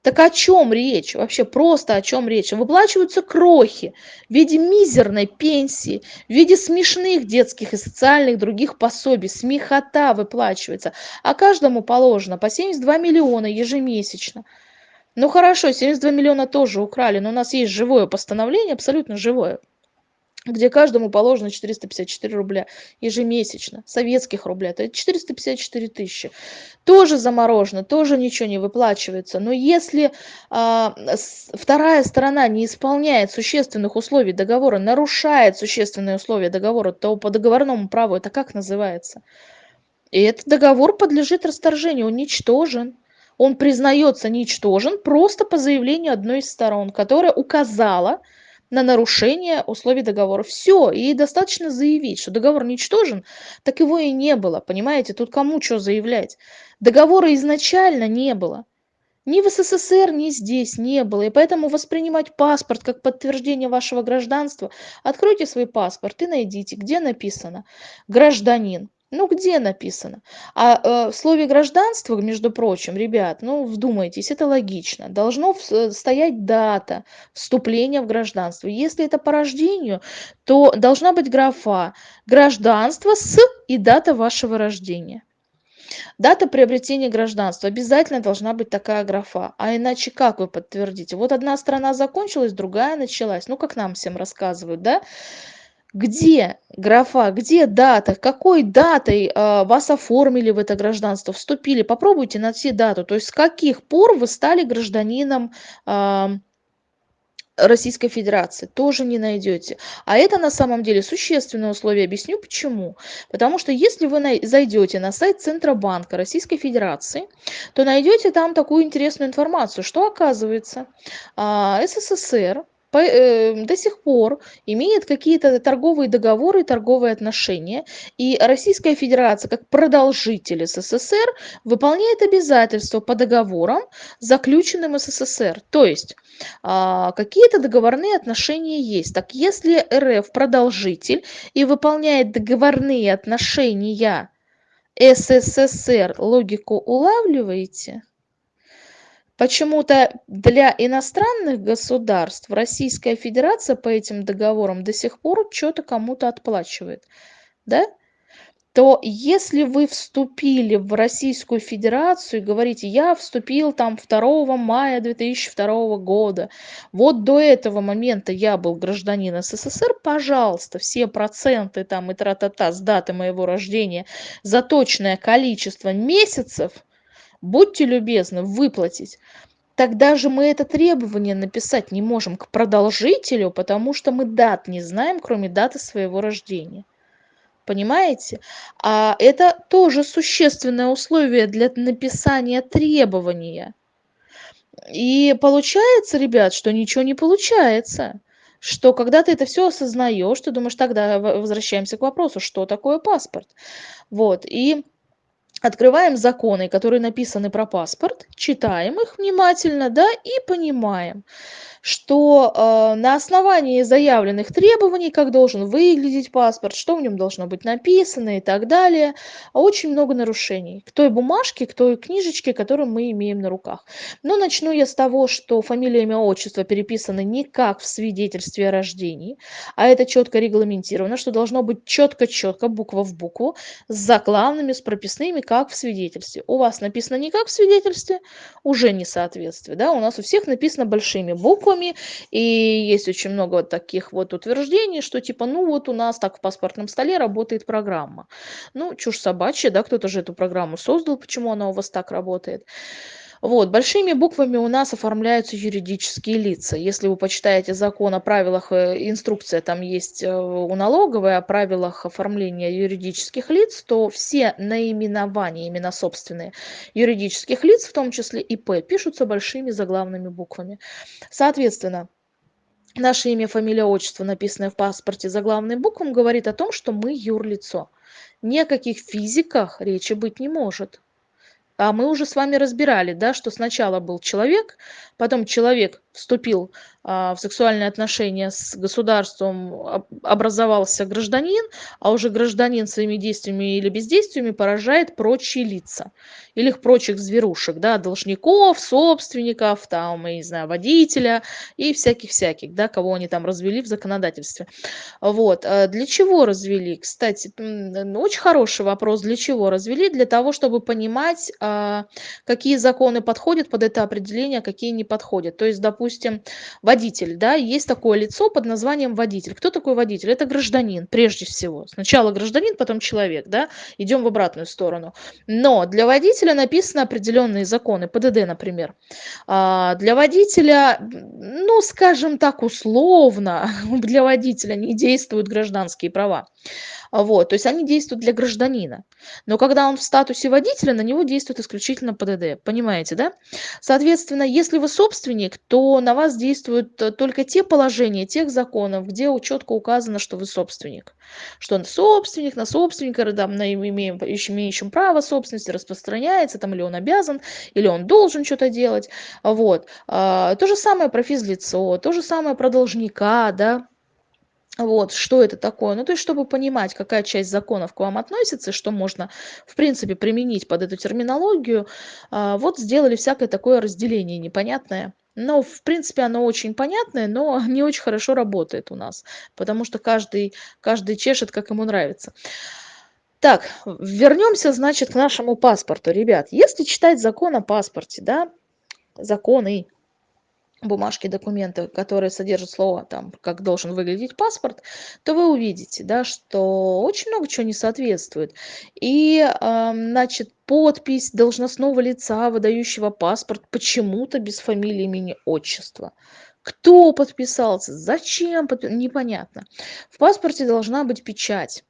Так о чем речь? Вообще просто о чем речь? Выплачиваются крохи в виде мизерной пенсии, в виде смешных детских и социальных других пособий. Смехота выплачивается. А каждому положено по 72 миллиона ежемесячно. Ну хорошо, 72 миллиона тоже украли, но у нас есть живое постановление, абсолютно живое где каждому положено 454 рубля ежемесячно, советских рубля, это 454 тысячи. Тоже заморожено, тоже ничего не выплачивается. Но если а, вторая сторона не исполняет существенных условий договора, нарушает существенные условия договора, то по договорному праву это как называется? И этот договор подлежит расторжению, он ничтожен. Он признается ничтожен просто по заявлению одной из сторон, которая указала, на нарушение условий договора. Все, и достаточно заявить, что договор ничтожен, так его и не было, понимаете? Тут кому что заявлять? Договора изначально не было. Ни в СССР, ни здесь не было. И поэтому воспринимать паспорт как подтверждение вашего гражданства, откройте свой паспорт и найдите, где написано «гражданин». Ну, где написано? А э, в слове гражданство, между прочим, ребят, ну, вдумайтесь, это логично. Должно э, стоять дата вступления в гражданство. Если это по рождению, то должна быть графа гражданство с и дата вашего рождения. Дата приобретения гражданства. Обязательно должна быть такая графа. А иначе как вы подтвердите? Вот одна страна закончилась, другая началась. Ну, как нам всем рассказывают, да? Где графа, где дата, какой датой э, вас оформили в это гражданство, вступили. Попробуйте найти дату, то есть с каких пор вы стали гражданином э, Российской Федерации. Тоже не найдете. А это на самом деле существенное условие. Объясню почему. Потому что если вы зайдете на сайт Центробанка Российской Федерации, то найдете там такую интересную информацию, что оказывается э, СССР до сих пор имеет какие-то торговые договоры, торговые отношения, и Российская Федерация, как продолжитель СССР, выполняет обязательства по договорам, заключенным СССР. То есть а, какие-то договорные отношения есть. Так если РФ продолжитель и выполняет договорные отношения СССР, логику улавливаете? Почему-то для иностранных государств Российская Федерация по этим договорам до сих пор что-то кому-то отплачивает. Да? то если вы вступили в Российскую Федерацию и говорите, я вступил там 2 мая 2002 года, вот до этого момента я был гражданин СССР, пожалуйста, все проценты там и тра-та-та с даты моего рождения за точное количество месяцев – будьте любезны выплатить. Тогда же мы это требование написать не можем к продолжителю потому что мы дат не знаем кроме даты своего рождения. Понимаете? А это тоже существенное условие для написания требования. И получается ребят что ничего не получается что когда ты это все осознаешь ты думаешь тогда возвращаемся к вопросу что такое паспорт? Вот и открываем законы, которые написаны про паспорт, читаем их внимательно, да, и понимаем, что э, на основании заявленных требований, как должен выглядеть паспорт, что в нем должно быть написано и так далее, очень много нарушений к той бумажке, к той книжечке, которую мы имеем на руках. Но начну я с того, что фамилия, имя, отчество переписаны не как в свидетельстве о рождении, а это четко регламентировано, что должно быть четко-четко, буква в букву, с заглавными, с прописными, как в свидетельстве. У вас написано не как в свидетельстве, уже несоответствие, да, у нас у всех написано большими буквами, налогами. И есть очень много таких вот утверждений, что типа, ну вот у нас так в паспортном столе работает программа. Ну, чушь собачья, да, кто-то же эту программу создал, почему она у вас так работает. Вот, большими буквами у нас оформляются юридические лица. Если вы почитаете закон о правилах, э, инструкция там есть э, у налоговой о правилах оформления юридических лиц, то все наименования, именно собственные юридических лиц, в том числе ИП, пишутся большими заглавными буквами. Соответственно, наше имя, фамилия, отчество, написанное в паспорте заглавным буквам, говорит о том, что мы юрлицо. Ни о каких физиках речи быть не может. А мы уже с вами разбирали, да, что сначала был человек, потом человек вступил а, в сексуальные отношения с государством, образовался гражданин, а уже гражданин своими действиями или бездействиями поражает прочие лица или их прочих зверушек, да, должников, собственников, там, я не знаю, водителя и всяких-всяких, да, кого они там развели в законодательстве. Вот. А для чего развели? Кстати, очень хороший вопрос. Для чего развели? Для того, чтобы понимать, а, какие законы подходят под это определение, какие не подходят. То есть, допустим, водитель водитель, да, есть такое лицо под названием водитель. Кто такой водитель? Это гражданин, прежде всего. Сначала гражданин, потом человек, да, идем в обратную сторону. Но для водителя написаны определенные законы, ПДД, например. А для водителя, ну, скажем так, условно, (laughs) для водителя не действуют гражданские права. Вот, то есть они действуют для гражданина. Но когда он в статусе водителя, на него действует исключительно ПДД. Понимаете, да? Соответственно, если вы собственник, то на вас действуют э, только те положения тех законов, где четко указано, что вы собственник. Что он собственник, на собственника, там, на имеем, имеющем право собственности распространяется, там, или он обязан, или он должен что-то делать. Вот. А, то же самое про физлицо, то же самое про должника, да, вот, что это такое? Ну, то есть, чтобы понимать, какая часть законов к вам относится, что можно, в принципе, применить под эту терминологию, а, вот сделали всякое такое разделение непонятное. Но, в принципе, оно очень понятное, но (laughs) не очень хорошо работает у нас, потому что каждый, каждый чешет, как ему нравится. Так, вернемся, значит, к нашему паспорту. Ребят, если читать закон о паспорте, да, законы, бумажки, документы, которые содержат слово, там, как должен выглядеть паспорт, то вы увидите, да, что очень много чего не соответствует. И, э, значит, подпись должностного лица, выдающего паспорт, почему-то без фамилии, имени, отчества. Кто подписался, зачем, непонятно. В паспорте должна быть печать.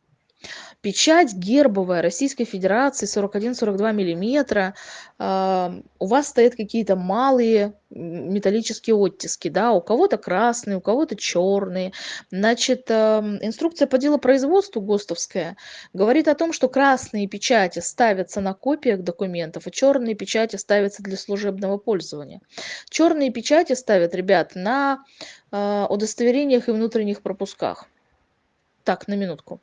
Печать гербовая Российской Федерации 41-42 миллиметра. Э, у вас стоят какие-то малые металлические оттиски, да, у кого-то красные, у кого-то черные. Значит, э, инструкция по делопроизводству ГОСТовская говорит о том, что красные печати ставятся на копиях документов, а черные печати ставятся для служебного пользования. Черные печати ставят, ребят, на э, удостоверениях и внутренних пропусках. Так, на минутку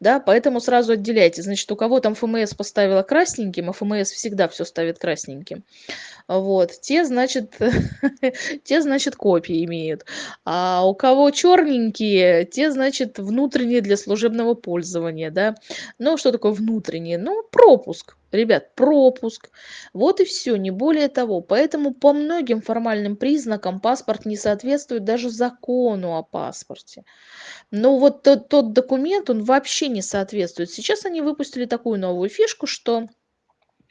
да, поэтому сразу отделяйте. Значит, у кого там ФМС поставила красненьким, а ФМС всегда все ставит красненьким, вот, те, значит, (laughs) те, значит, копии имеют. А у кого черненькие, те, значит, внутренние для служебного пользования, да. Ну, что такое внутренние? Ну, пропуск. Ребят, пропуск. Вот и все, не более того. Поэтому по многим формальным признакам паспорт не соответствует даже закону о паспорте. Но вот тот, тот документ, он вообще вообще не соответствует. Сейчас они выпустили такую новую фишку, что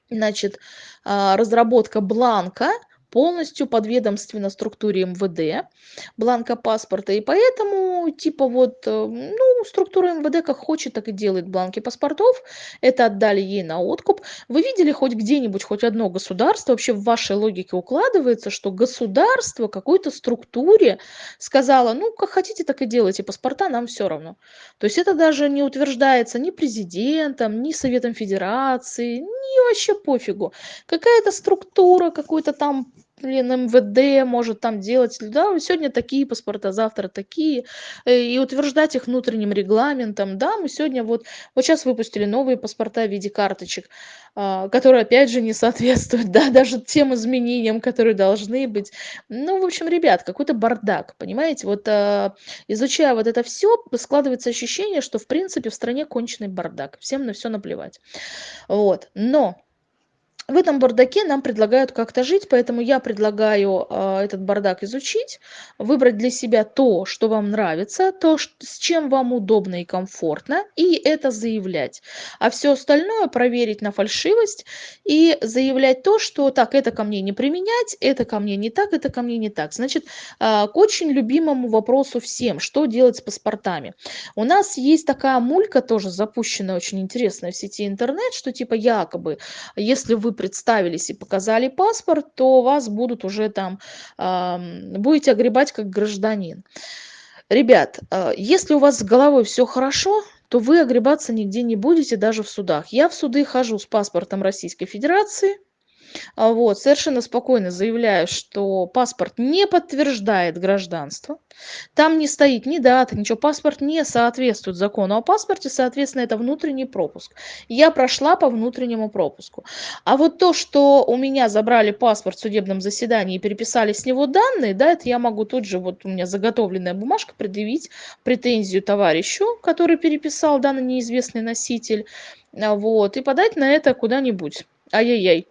значит, а, разработка бланка полностью подведомственно структуре МВД, бланка паспорта, и поэтому, типа, вот, э, ну, структура МВД как хочет, так и делает бланки паспортов. Это отдали ей на откуп. Вы видели хоть где-нибудь, хоть одно государство, вообще в вашей логике укладывается, что государство какой-то структуре сказала, ну, как хотите, так и делайте паспорта, нам все равно. То есть это даже не утверждается ни президентом, ни Советом Федерации, ни вообще пофигу. Какая-то структура, какой-то там блин, МВД может там делать, да, сегодня такие паспорта, завтра такие, э, и утверждать их внутренним регламентом, да, мы сегодня вот, вот сейчас выпустили новые паспорта в виде карточек, а, которые, опять же, не соответствуют, (laughs) да, даже тем изменениям, которые должны быть. Ну, в общем, ребят, какой-то бардак, понимаете, вот а, изучая вот это все, складывается ощущение, что, в принципе, в стране конченый бардак, всем на все наплевать, вот, но в этом бардаке нам предлагают как-то жить, поэтому я предлагаю э, этот бардак изучить, выбрать для себя то, что вам нравится, то, с чем вам удобно и комфортно, и это заявлять. А все остальное проверить на фальшивость и заявлять то, что так, это ко мне не применять, это ко мне не так, это ко мне не так. Значит, э, к очень любимому вопросу всем, что делать с паспортами. У нас есть такая мулька тоже запущенная, очень интересная в сети интернет, что типа якобы, если вы представились и показали паспорт, то вас будут уже там, будете огребать как гражданин. Ребят, а, если у вас с головой все хорошо, то вы огребаться нигде не будете, даже в судах. Я в суды хожу с паспортом Российской Федерации, а, вот, совершенно спокойно заявляю, что паспорт не подтверждает гражданство. Там не стоит ни дата, ничего. Паспорт не соответствует закону о паспорте, соответственно, это внутренний пропуск. Я прошла по внутреннему пропуску. А вот то, что у меня забрали паспорт в судебном заседании и переписали с него данные, да, это я могу тут же, вот у меня заготовленная бумажка, предъявить претензию товарищу, который переписал данный неизвестный носитель, а, вот, и подать на это куда-нибудь. Ай-яй-яй.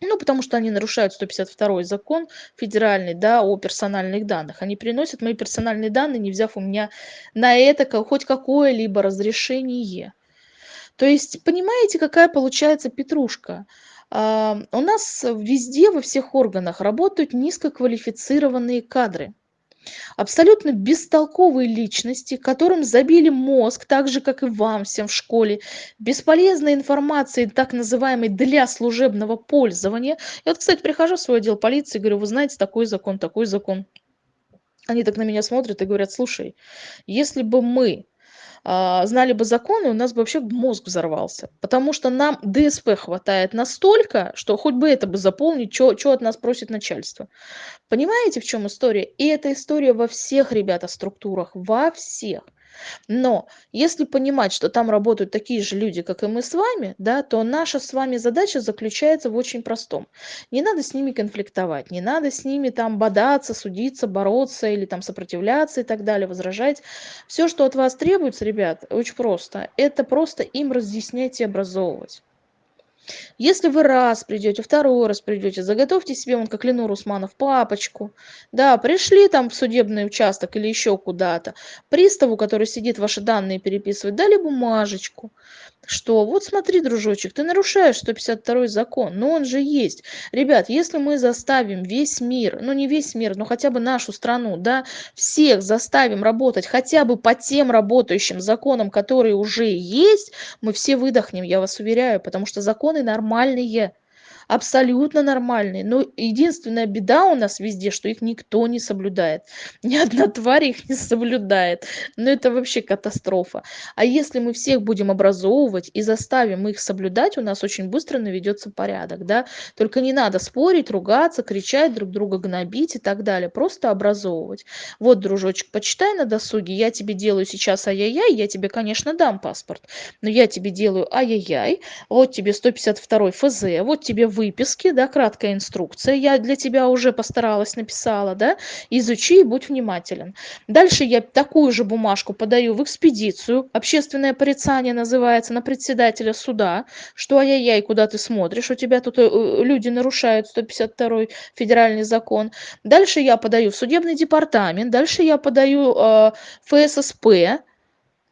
Ну, потому что они нарушают 152 закон федеральный, да, о персональных данных. Они приносят мои персональные данные, не взяв у меня на это хоть какое-либо разрешение. То есть, понимаете, какая получается петрушка? А, у нас везде, во всех органах работают низкоквалифицированные кадры абсолютно бестолковые личности, которым забили мозг, так же, как и вам всем в школе, бесполезной информации, так называемой для служебного пользования. Я вот, кстати, прихожу в свой отдел полиции говорю, вы знаете, такой закон, такой закон. Они так на меня смотрят и говорят, слушай, если бы мы знали бы законы, у нас бы вообще мозг взорвался. Потому что нам ДСП хватает настолько, что хоть бы это бы заполнить, что от нас просит начальство. Понимаете, в чем история? И эта история во всех, ребята, структурах, во всех. Но если понимать, что там работают такие же люди, как и мы с вами, да, то наша с вами задача заключается в очень простом. Не надо с ними конфликтовать, не надо с ними там бодаться, судиться, бороться или там сопротивляться и так далее, возражать. Все, что от вас требуется, ребят, очень просто. Это просто им разъяснять и образовывать. Если вы раз придете, второй раз придете, заготовьте себе, вон как Ленур Усманов, папочку. Да, пришли там в судебный участок или еще куда-то. Приставу, который сидит ваши данные переписывать, дали бумажечку что вот смотри, дружочек, ты нарушаешь 152 закон, но он же есть. Ребят, если мы заставим весь мир, ну не весь мир, но хотя бы нашу страну, да, всех заставим работать хотя бы по тем работающим законам, которые уже есть, мы все выдохнем, я вас уверяю, потому что законы нормальные абсолютно нормальные. Но единственная беда у нас везде, что их никто не соблюдает. (laughs) Ни одна тварь их не соблюдает. Но это вообще катастрофа. А если мы всех будем образовывать и заставим их соблюдать, у нас очень быстро наведется порядок. Да? Только не надо спорить, ругаться, кричать, друг друга гнобить и так далее. Просто образовывать. Вот, дружочек, почитай на досуге. Я тебе делаю сейчас ай-яй-яй, я тебе, конечно, дам паспорт. Но я тебе делаю ай-яй-яй. Вот тебе 152 ФЗ, вот тебе выписке, да, краткая инструкция, я для тебя уже постаралась, написала, да, изучи и будь внимателен. Дальше я такую же бумажку подаю в экспедицию, общественное порицание называется, на председателя суда, что ай-яй-яй, куда ты смотришь, у тебя тут э, люди нарушают 152 федеральный закон. Дальше я подаю в судебный департамент, дальше я подаю э, ФССП,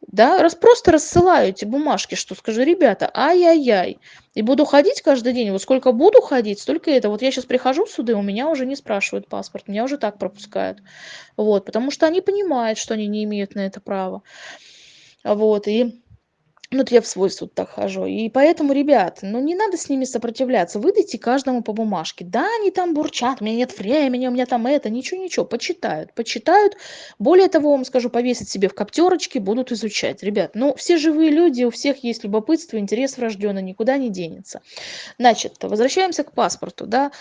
да, раз просто рассылаю эти бумажки, что скажу, ребята, ай-яй-яй, и буду ходить каждый день, вот сколько буду ходить, столько это. Вот я сейчас прихожу в суды, у меня уже не спрашивают паспорт, меня уже так пропускают, вот, потому что они понимают, что они не имеют на это права. Вот, и ну, вот я в свой суд так хожу. И поэтому, ребят, ну не надо с ними сопротивляться. Выдайте каждому по бумажке. Да, они там бурчат, у меня нет времени, у меня там это, ничего-ничего. Почитают, почитают. Более того, вам скажу, повесить себе в коптерочке, будут изучать. Ребят, ну все живые люди, у всех есть любопытство, интерес врожденный, никуда не денется. Значит, возвращаемся к паспорту, да.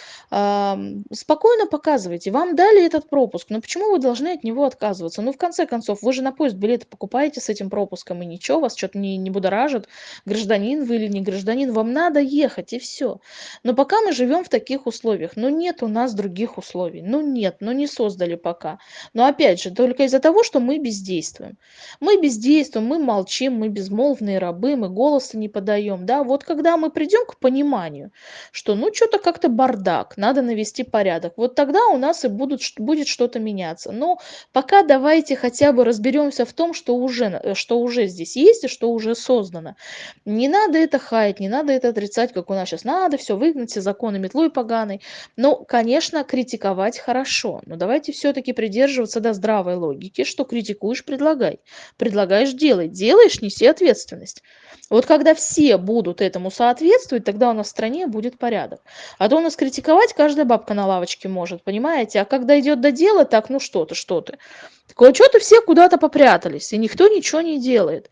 Спокойно показывайте. Вам дали этот пропуск, но почему вы должны от него отказываться? Ну, в конце концов, вы же на поезд билеты покупаете с этим пропуском, и ничего, вас что-то не, не будоражит, гражданин вы или не гражданин, вам надо ехать и все. Но пока мы живем в таких условиях, ну нет у нас других условий, ну нет, ну не создали пока. Но опять же, только из-за того, что мы бездействуем. Мы бездействуем, мы молчим, мы безмолвные рабы, мы голоса не подаем, да. Вот когда мы придем к пониманию, что ну что-то как-то бардак, надо навести порядок, вот тогда у нас и будут, будет что-то меняться. Но пока давайте хотя бы разберемся в том, что уже, что уже здесь есть и что уже создано. Не надо это хаять, не надо это отрицать, как у нас сейчас. Надо все выгнать, все законы метлой поганой. Ну, конечно, критиковать хорошо, но давайте все-таки придерживаться до здравой логики, что критикуешь, предлагай. Предлагаешь, делай. Делаешь, неси ответственность. Вот когда все будут этому соответствовать, тогда у нас в стране будет порядок. А то у нас критиковать каждая бабка на лавочке может, понимаете? А когда идет до дела, так, ну что ты, что ты. Такое, что-то все куда-то попрятались, и никто ничего не делает.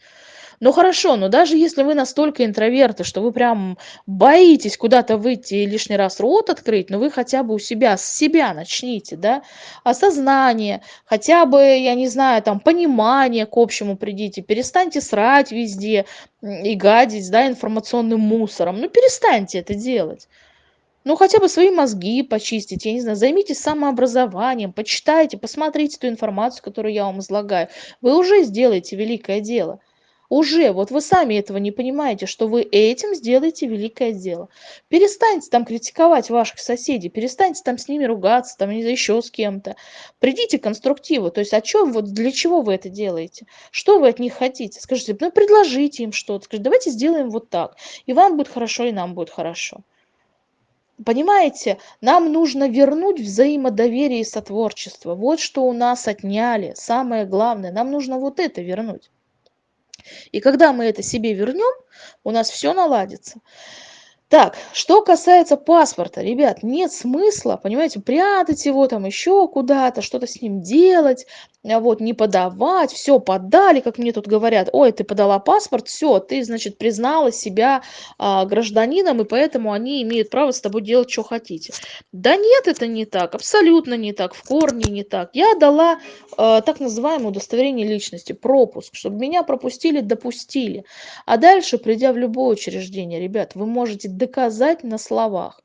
Ну хорошо, но даже если вы настолько интроверты, что вы прям боитесь куда-то выйти и лишний раз рот открыть, но вы хотя бы у себя, с себя начните, да, осознание, хотя бы, я не знаю, там, понимание к общему придите, перестаньте срать везде и гадить, да, информационным мусором, ну перестаньте это делать. Ну, хотя бы свои мозги почистить, я не знаю, займитесь самообразованием, почитайте, посмотрите ту информацию, которую я вам излагаю. Вы уже сделаете великое дело уже вот вы сами этого не понимаете что вы этим сделаете великое дело. Перестаньте там критиковать ваших соседей перестаньте там с ними ругаться там еще с кем-то. Придите к конструктиву. То есть о чем вот для чего вы это делаете? Что вы от них хотите? Скажите ну предложите им что-то. Скажите давайте сделаем вот так. И вам будет хорошо и нам будет хорошо. Понимаете, нам нужно вернуть взаимодоверие и сотворчество. Вот что у нас отняли. Самое главное, нам нужно вот это вернуть. И когда мы это себе вернем, у нас все наладится. Так, что касается паспорта, ребят, нет смысла, понимаете, прятать его там еще куда-то, что-то с ним делать, а вот, не подавать, все подали, как мне тут говорят, ой, ты подала паспорт, все, ты, значит, признала себя а, гражданином, и поэтому они имеют право с тобой делать, что хотите. Да нет, это не так, абсолютно не так, в корне не так. Я дала а, так называемое удостоверение личности, пропуск, чтобы меня пропустили, допустили. А дальше, придя в любое учреждение, ребят, вы можете доказать на словах,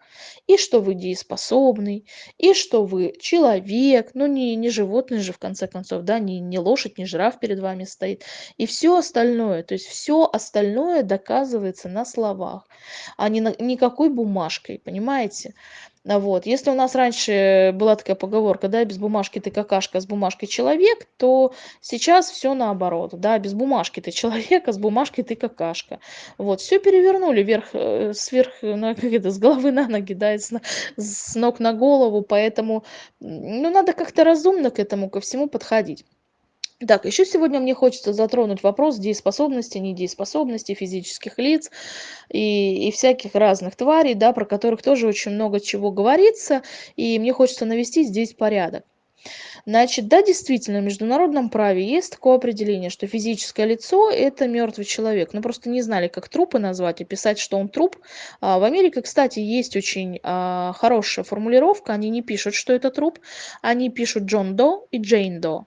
и что вы дееспособный, и что вы человек, ну не, не животное же в конце концов, да, не, не лошадь, не жираф перед вами стоит, и все остальное, то есть все остальное доказывается на словах, а не на, никакой бумажкой, понимаете? А вот. Если у нас раньше была такая поговорка, да, без бумажки ты какашка, а с бумажкой человек, то сейчас все наоборот, да, без бумажки ты человек, а с бумажкой ты какашка. Вот, все перевернули вверх, э, сверх, ну, как это, с головы на ноги, да, с, с ног на голову, поэтому, ну, надо как-то разумно к этому, ко всему подходить. Так, еще сегодня мне хочется затронуть вопрос дееспособности, недееспособности физических лиц и, и всяких разных тварей, да, про которых тоже очень много чего говорится, и мне хочется навести здесь порядок. Значит, да, действительно, в международном праве есть такое определение, что физическое лицо – это мертвый человек. Ну, просто не знали, как трупы назвать и писать, что он труп. А в Америке, кстати, есть очень а, хорошая формулировка. Они не пишут, что это труп. Они пишут Джон До и Джейн До.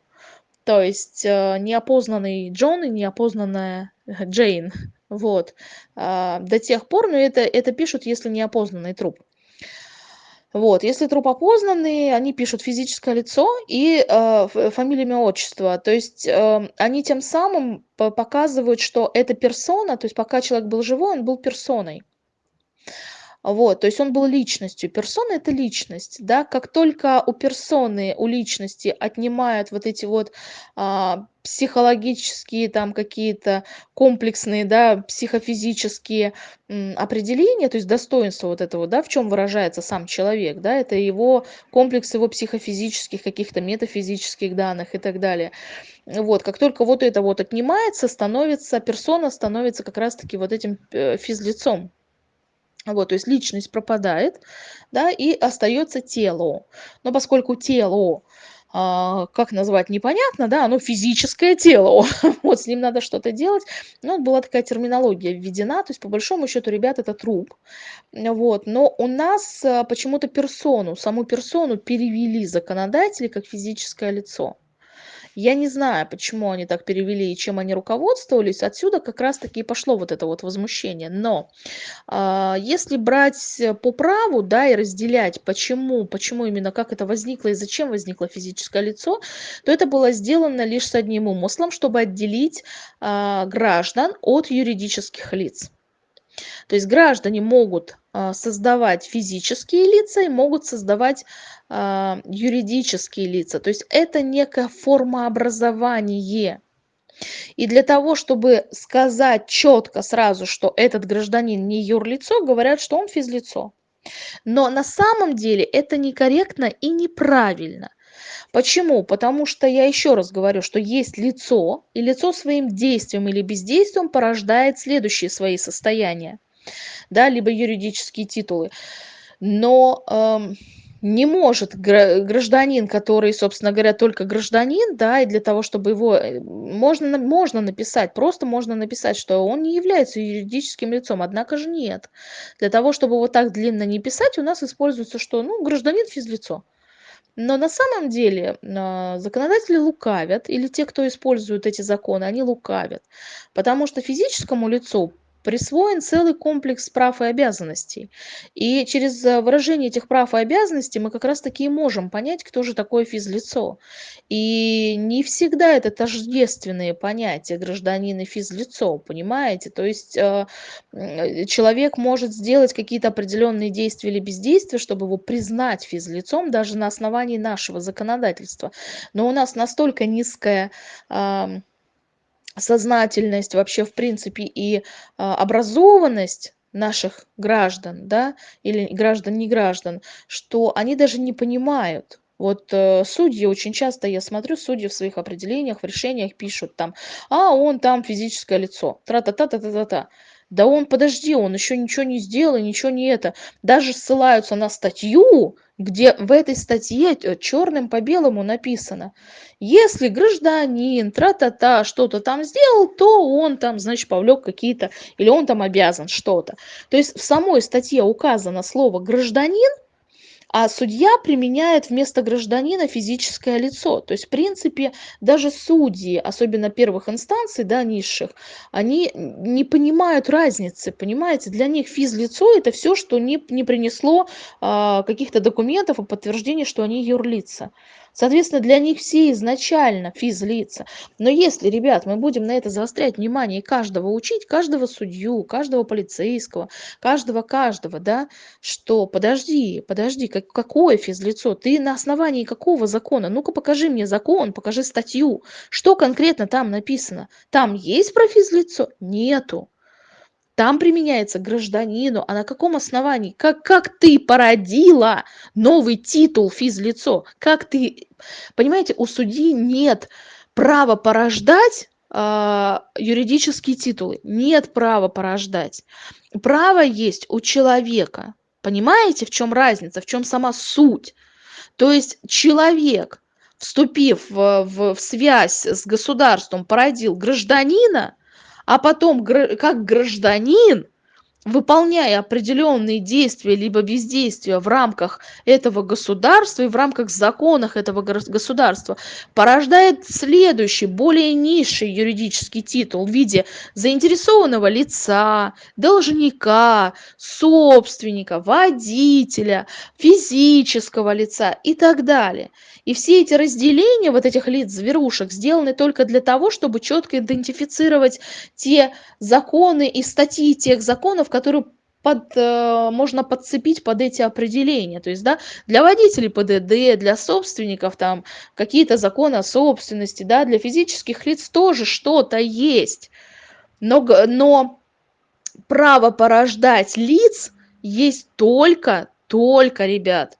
То есть э, неопознанный Джон и неопознанная Джейн. Вот. Э, до тех пор, но это, это пишут, если неопознанный труп. Вот, если труп опознанный, они пишут физическое лицо и э, фамилия, имя, отчество. То есть э, они тем самым показывают, что эта персона, то есть пока человек был живой, он был персоной. Вот, то есть он был личностью. Персона- это личность, да. Как только у персоны, у личности отнимают вот эти вот, а, психологические там какие-то комплексные, да, психофизические, определения, то есть достоинство вот этого, да, в чем выражается сам человек, да, это его комплекс его психофизических, каких-то метафизических данных и так далее. Вот, как только вот это вот отнимается, становится персона становится как раз таки вот этим, э, физлицом. Вот, то есть личность пропадает, да, и остается тело. Но поскольку тело, а, как назвать непонятно, да, оно физическое тело, (laughs) вот с ним надо что-то делать. Ну, была такая терминология введена, то есть по большому счету, ребят, это труп. Вот, но у нас а, почему-то персону, саму персону перевели законодатели как физическое лицо. Я не знаю, почему они так перевели и чем они руководствовались. Отсюда как раз таки и пошло вот это вот возмущение. Но а, если брать по праву, да, и разделять, почему, почему именно, как это возникло и зачем возникло физическое лицо, то это было сделано лишь с одним умыслом, чтобы отделить а, граждан от юридических лиц. То есть граждане могут создавать физические лица и могут создавать а, юридические лица. То есть это некая форма образования. И для того, чтобы сказать четко сразу, что этот гражданин не юрлицо, говорят, что он физлицо. Но на самом деле это некорректно и неправильно. Почему? Потому что я еще раз говорю, что есть лицо, и лицо своим действием или бездействием порождает следующие свои состояния, да, либо юридические титулы. Но эм, не может гражданин, который, собственно говоря, только гражданин, да, и для того, чтобы его э, можно, можно написать, просто можно написать, что он не является юридическим лицом, однако же нет. Для того, чтобы вот так длинно не писать, у нас используется что? Ну, гражданин физлицо. Но на самом деле а, законодатели лукавят, или те, кто использует эти законы, они лукавят. Потому что физическому лицу присвоен целый комплекс прав и обязанностей. И через э, выражение этих прав и обязанностей мы как раз-таки и можем понять, кто же такое физлицо. И не всегда это тождественные понятия гражданин и физлицо, понимаете? То есть э, человек может сделать какие-то определенные действия или бездействия, чтобы его признать физлицом даже на основании нашего законодательства. Но у нас настолько низкая сознательность вообще в принципе и а, образованность наших граждан, да, или граждан, не граждан, что они даже не понимают. Вот э, судьи очень часто, я смотрю, судьи в своих определениях, в решениях пишут там, а он там физическое лицо, тра-та-та-та-та-та. Да он, подожди, он еще ничего не сделал, ничего не это. Даже ссылаются на статью, где в этой статье э, черным по белому написано, если гражданин, тра-та-та, что-то там сделал, то он там, значит, повлек какие-то, или он там обязан что-то. То есть в самой статье указано слово «гражданин», а судья применяет вместо гражданина физическое лицо. То есть, в принципе, даже судьи, особенно первых инстанций, да, низших, они не понимают разницы, понимаете? Для них физлицо – это все, что не, не принесло а, каких-то документов и подтверждения, что они юрлица. Соответственно, для них все изначально физлица. Но если, ребят, мы будем на это заострять внимание и каждого учить, каждого судью, каждого полицейского, каждого-каждого, да, что подожди, подожди, как, какое физлицо? Ты на основании какого закона? Ну-ка покажи мне закон, покажи статью. Что конкретно там написано? Там есть про физлицо? Нету там применяется гражданину, а на каком основании? Как, как ты породила новый титул физлицо? Как ты... Понимаете, у судьи нет права порождать э, юридические титулы. Нет права порождать. Право есть у человека. Понимаете, в чем разница, в чем сама суть? То есть человек, вступив в, в, в связь с государством, породил гражданина, а потом как гражданин выполняя определенные действия либо бездействия в рамках этого государства и в рамках законов этого государства порождает следующий более низший юридический титул в виде заинтересованного лица должника собственника водителя физического лица и так далее. И все эти разделения вот этих лиц зверушек сделаны только для того чтобы четко идентифицировать те законы и статьи тех законов которые под, э, можно подцепить под эти определения. То есть, да, для водителей ПДД, для собственников там какие-то законы о собственности, да, для физических лиц тоже что-то есть. Но, но право порождать лиц есть только, только, ребят,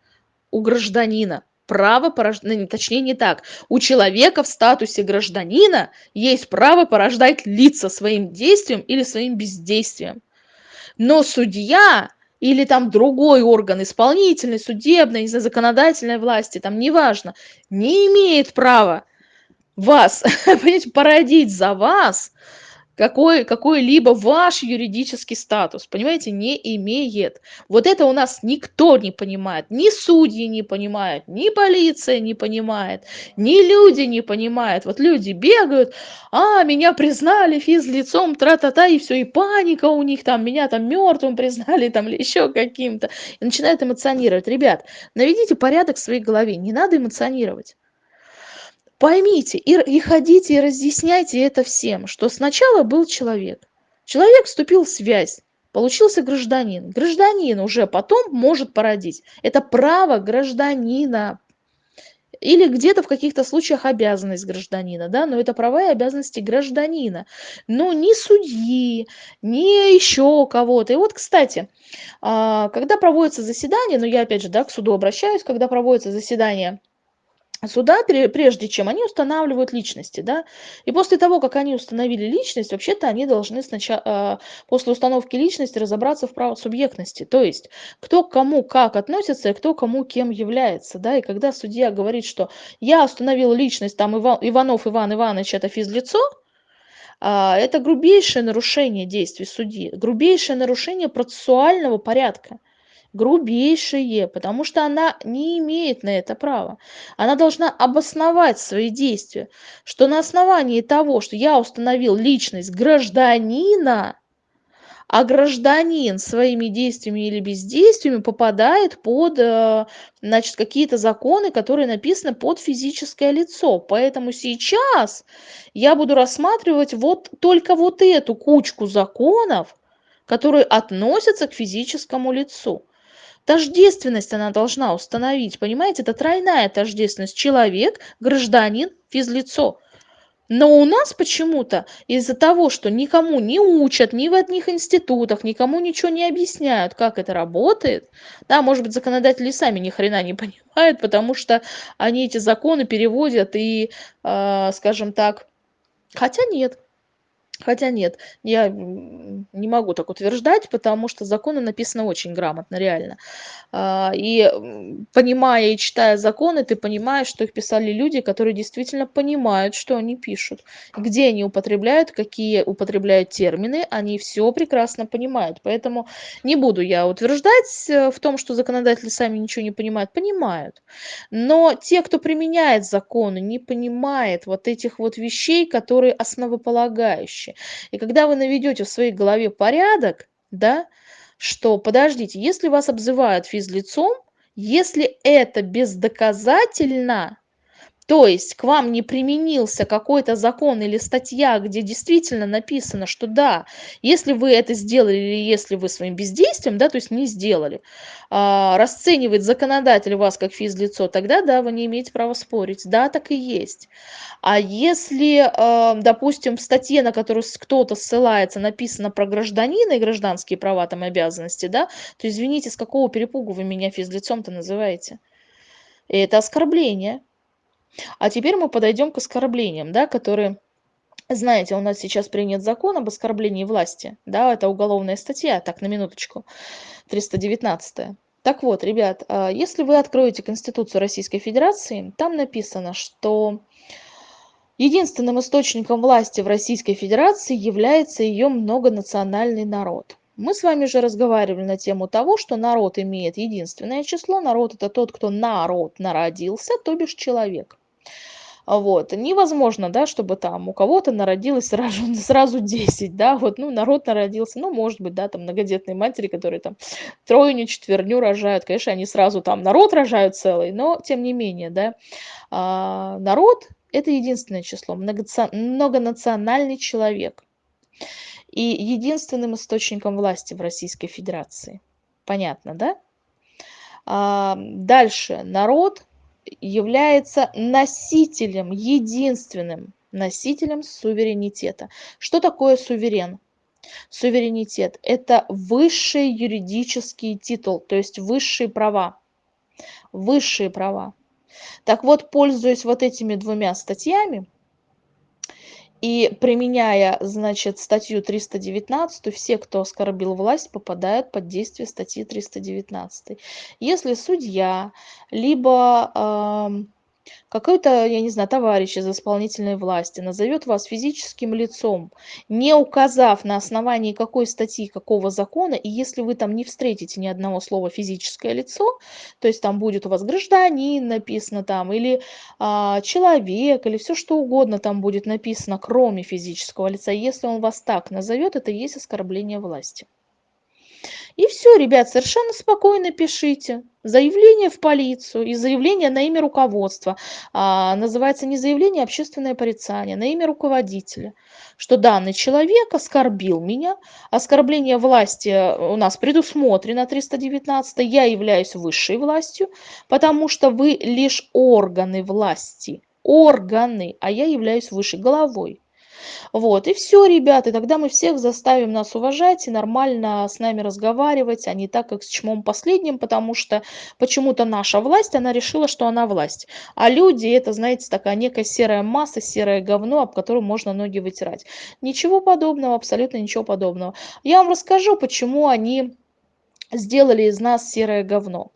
у гражданина. Право порождать, ну, точнее не так, у человека в статусе гражданина есть право порождать лица своим действием или своим бездействием. Но судья или там другой орган исполнительной, судебной, законодательной власти, там неважно, не имеет права вас, (laughs) понимаете, породить за вас какой, какой-либо ваш юридический статус, понимаете, не имеет. Вот это у нас никто не понимает, ни судьи не понимают, ни полиция не понимает, ни люди не понимают. Вот люди бегают, а, меня признали физлицом, тра-та-та, и все, и паника у них там, меня там мертвым признали, там, или еще каким-то, и начинают эмоционировать. Ребят, наведите порядок в своей голове, не надо эмоционировать поймите и, и ходите и разъясняйте это всем, что сначала был человек. Человек вступил в связь, получился гражданин. Гражданин уже потом может породить. Это право гражданина. Или где-то в каких-то случаях обязанность гражданина, да, но это права и обязанности гражданина. Но ни судьи, ни еще кого-то. И вот, кстати, а, когда проводится заседание, ну я опять же, да, к суду обращаюсь, когда проводится заседание суда, прежде чем они устанавливают личности, да, и после того, как они установили личность, вообще-то они должны сначала, после установки личности разобраться в правосубъектности, то есть кто к кому как относится и кто кому кем является, да, и когда судья говорит, что я установил личность, там Иван, Иванов Иван Иванович это физлицо, а, это грубейшее нарушение действий судьи, грубейшее нарушение процессуального порядка грубейшее, потому что она не имеет на это права. Она должна обосновать свои действия, что на основании того, что я установил личность гражданина, а гражданин своими действиями или бездействиями попадает под э, значит, какие-то законы, которые написаны под физическое лицо. Поэтому сейчас я буду рассматривать вот только вот эту кучку законов, которые относятся к физическому лицу. Тождественность она должна установить, понимаете? Это тройная тождественность. Человек, гражданин, физлицо. Но у нас почему-то из-за того, что никому не учат, ни в одних институтах, никому ничего не объясняют, как это работает, да, может быть, законодатели сами ни хрена не (laughs) понимают, потому что они эти законы переводят и, э, скажем так, хотя нет, Хотя нет, я не могу так утверждать, потому что законы написаны очень грамотно, реально. А, и понимая и читая законы, ты понимаешь, что их писали люди, которые действительно понимают, что они пишут. Где они употребляют, какие употребляют термины, они все прекрасно понимают. Поэтому не буду я утверждать э, в том, что законодатели сами ничего не понимают. Понимают. Но те, кто применяет законы, не понимает вот этих вот вещей, которые основополагающие вещи. И когда вы наведете в своей голове порядок, да, что, подождите, если вас обзывают физлицом, если это бездоказательно, то есть к вам не применился какой-то закон или статья, где действительно написано, что да, если вы это сделали или если вы своим бездействием, да, то есть не сделали, а, расценивает законодатель вас как физлицо, тогда да, вы не имеете права спорить. Да, так и есть. А если, а, допустим, в статье, на которую кто-то ссылается, написано про гражданина и гражданские права там и обязанности, да, то извините, с какого перепугу вы меня физлицом-то называете? Это оскорбление. А теперь мы подойдем к оскорблениям, да, которые, знаете, у нас сейчас принят закон об оскорблении власти, да, это уголовная статья, так, на минуточку, 319. Так вот, ребят, а, если вы откроете Конституцию Российской Федерации, там написано, что единственным источником власти в Российской Федерации является ее многонациональный народ. Мы с вами же разговаривали на тему того, что народ имеет единственное число. Народ – это тот, кто народ народился, то бишь человек. Вот. Невозможно, да, чтобы там у кого-то народилось сразу, (laughs) сразу 10, да, вот, ну, народ народился, ну, может быть, да, там многодетные матери, которые там тройню, четверню рожают, конечно, они сразу там народ рожают целый, но тем не менее, да, а, народ – это единственное число, многонациональный человек. и единственным источником власти в Российской Федерации. Понятно, да? А, дальше. Народ является носителем, единственным носителем суверенитета. Что такое суверен? Суверенитет – это высший юридический титул, то есть высшие права. Высшие права. Так вот, пользуясь вот этими двумя статьями, и применяя, значит, статью 319, все, кто оскорбил власть, попадают под действие статьи 319. Если судья, либо э, какой-то, я не знаю, товарищ из исполнительной власти назовет вас физическим лицом, не указав на основании какой статьи, какого закона, и если вы там не встретите ни одного слова физическое лицо, то есть там будет у вас гражданин написано там, или а, человек, или все что угодно там будет написано, кроме физического лица, если он вас так назовет, это есть оскорбление власти. И все, ребят, совершенно спокойно пишите. Заявление в полицию и заявление на имя руководства. А, называется не заявление, а общественное порицание на имя руководителя. Что данный человек оскорбил меня. Оскорбление власти у нас предусмотрено 319. Я являюсь высшей властью, потому что вы лишь органы власти. Органы, а я являюсь высшей головой. Вот, и все, ребята, и тогда мы всех заставим нас уважать и нормально с нами разговаривать, а не так, как с чмом последним, потому что почему-то наша власть, она решила, что она власть. А люди, это, знаете, такая некая серая масса, серое говно, об котором можно ноги вытирать. Ничего подобного, абсолютно ничего подобного. Я вам расскажу, почему они сделали из нас серое говно.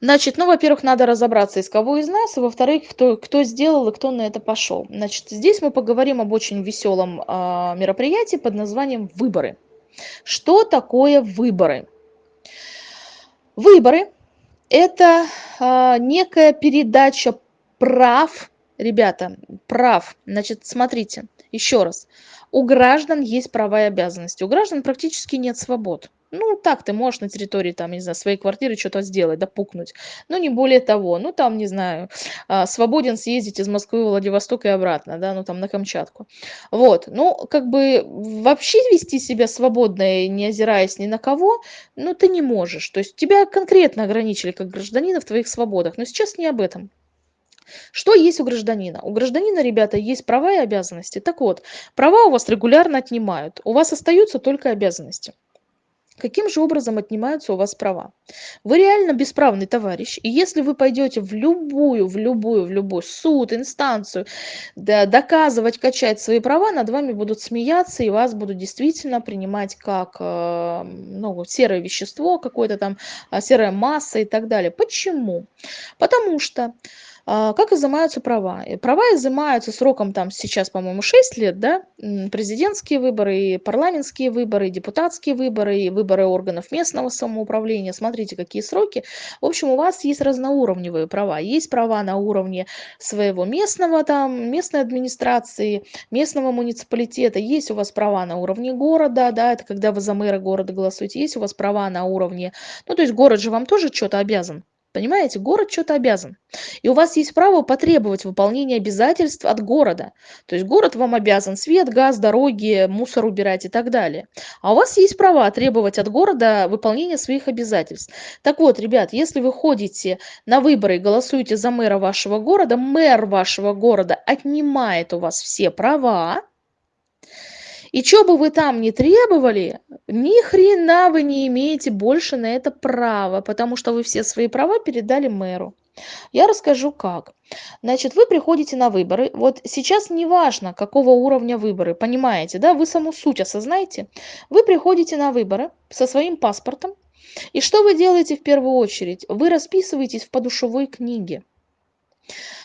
Значит, ну, во-первых, надо разобраться, из кого из нас, и во-вторых, кто, кто сделал и кто на это пошел. Значит, здесь мы поговорим об очень веселом э, мероприятии под названием «Выборы». Что такое выборы? Выборы – это э, некая передача прав, ребята, прав. Значит, смотрите, еще раз. У граждан есть права и обязанности. У граждан практически нет свобод. Ну, так ты можешь на территории, там, не знаю, своей квартиры что-то сделать, да, пукнуть. Но не более того. Ну, там, не знаю, а, свободен съездить из Москвы в Владивосток и обратно, да, ну, там, на Камчатку. Вот. Ну, как бы вообще вести себя свободно, не озираясь ни на кого, ну, ты не можешь. То есть тебя конкретно ограничили как гражданина в твоих свободах. Но сейчас не об этом. Что есть у гражданина? У гражданина, ребята, есть права и обязанности. Так вот, права у вас регулярно отнимают. У вас остаются только обязанности. Каким же образом отнимаются у вас права? Вы реально бесправный товарищ, и если вы пойдете в любую, в любую, в любой суд, инстанцию, да, доказывать, качать свои права, над вами будут смеяться, и вас будут действительно принимать как э, ну, серое вещество, какое-то там э, серая масса и так далее. Почему? Потому что а, как изымаются права? Права изымаются сроком там сейчас, по-моему, 6 лет, да? Президентские выборы, и парламентские выборы, и депутатские выборы, и выборы органов местного самоуправления. Смотрите, какие сроки. В общем, у вас есть разноуровневые права. Есть права на уровне своего местного, там, местной администрации, местного муниципалитета. Есть у вас права на уровне города, да, это когда вы за мэра города голосуете. Есть у вас права на уровне... Ну, то есть город же вам тоже что-то обязан Понимаете, город что-то обязан. И у вас есть право потребовать выполнения обязательств от города. То есть город вам обязан свет, газ, дороги, мусор убирать и так далее. А у вас есть право требовать от города выполнения своих обязательств. Так вот, ребят, если вы ходите на выборы и голосуете за мэра вашего города, мэр вашего города отнимает у вас все права, и что бы вы там ни требовали, ни хрена вы не имеете больше на это права, потому что вы все свои права передали мэру. Я расскажу как. Значит, вы приходите на выборы. Вот сейчас не важно, какого уровня выборы, понимаете, да? Вы саму суть осознаете. Вы приходите на выборы со своим паспортом. И что вы делаете в первую очередь? Вы расписываетесь в подушевой книге.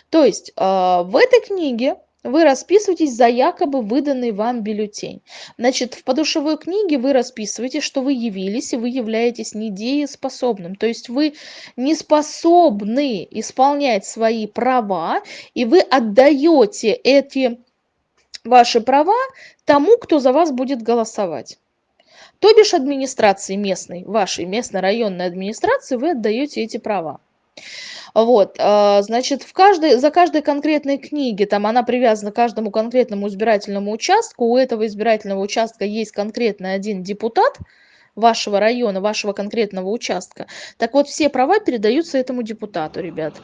То есть э, в этой книге вы расписываетесь за якобы выданный вам бюллетень. Значит, в подушевой книге вы расписываете, что вы явились, и вы являетесь недееспособным. То есть вы не способны исполнять свои права, и вы отдаете эти ваши права тому, кто за вас будет голосовать. То бишь администрации местной, вашей местной районной администрации вы отдаете эти права. Вот, а, значит, в каждой, за каждой конкретной книги, там она привязана к каждому конкретному избирательному участку, у этого избирательного участка есть конкретный один депутат вашего района, вашего конкретного участка. Так вот, все права передаются этому депутату, ребят.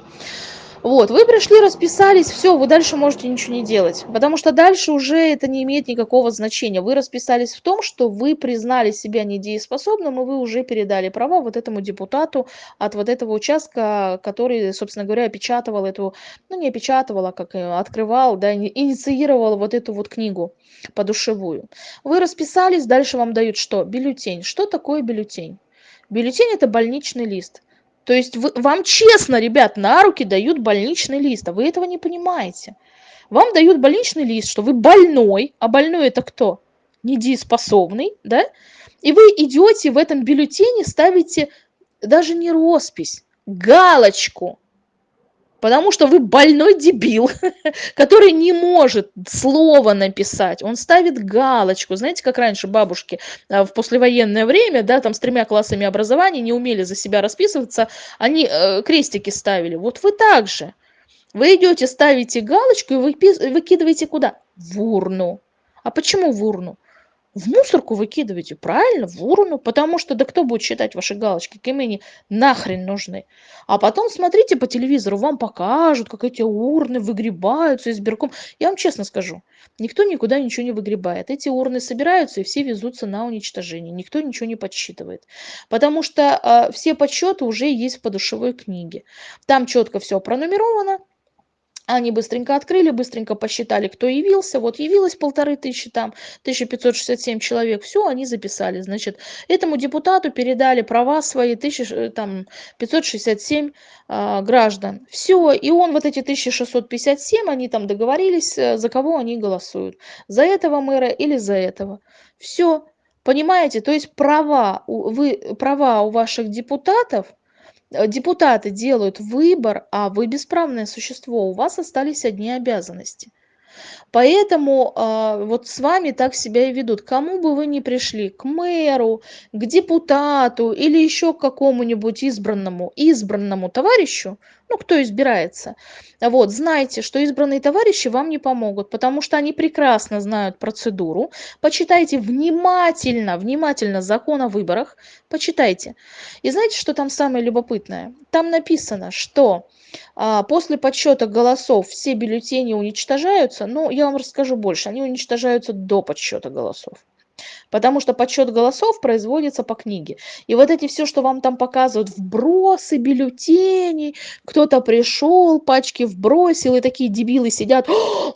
Вот, вы пришли, расписались, все, вы дальше можете ничего не делать, потому что дальше уже это не имеет никакого значения. Вы расписались в том, что вы признали себя недееспособным, и вы уже передали права вот этому депутату от вот этого участка, который, собственно говоря, опечатывал эту, ну не опечатывал, а как открывал, да, инициировал вот эту вот книгу подушевую. Вы расписались, дальше вам дают что? Бюллетень. Что такое бюллетень? Бюллетень – это больничный лист. То есть вы, вам честно, ребят, на руки дают больничный лист, а вы этого не понимаете. Вам дают больничный лист, что вы больной, а больной это кто? Недееспособный, да? И вы идете в этом бюллетене, ставите даже не роспись, галочку Потому что вы больной дебил, (laughs) который не может слово написать. Он ставит галочку. Знаете, как раньше бабушки а, в послевоенное время, да, там с тремя классами образования не умели за себя расписываться, они э, крестики ставили. Вот вы так же. Вы идете, ставите галочку и выкидываете куда? В урну. А почему в урну? В мусорку выкидывайте, правильно, в урну, потому что да кто будет считать ваши галочки, кем они нахрен нужны. А потом смотрите по телевизору, вам покажут, как эти урны выгребаются избирком. Я вам честно скажу, никто никуда ничего не выгребает. Эти урны собираются и все везутся на уничтожение. Никто ничего не подсчитывает. Потому что э, все подсчеты уже есть в подушевой книге. Там четко все пронумеровано, они быстренько открыли, быстренько посчитали, кто явился. Вот явилось полторы тысячи, там 1567 человек. Все, они записали. Значит, этому депутату передали права свои 1000, э, там, 567 э, граждан. Все, и он вот эти 1657, они там договорились, э, за кого они голосуют. За этого мэра или за этого. Все, понимаете? То есть права, вы, права у ваших депутатов – депутаты делают выбор, а вы бесправное существо, у вас остались одни обязанности. Поэтому э, вот с вами так себя и ведут. Кому бы вы ни пришли, к мэру, к депутату или еще к какому-нибудь избранному, избранному товарищу, ну, кто избирается, вот, знайте, что избранные товарищи вам не помогут, потому что они прекрасно знают процедуру. Почитайте внимательно, внимательно закон о выборах, почитайте. И знаете, что там самое любопытное? Там написано, что а, после подсчета голосов все бюллетени уничтожаются, но я вам расскажу больше, они уничтожаются до подсчета голосов. Потому что подсчет голосов производится по книге. И вот эти все, что вам там показывают, вбросы, бюллетени, кто-то пришел, пачки вбросил, и такие дебилы сидят,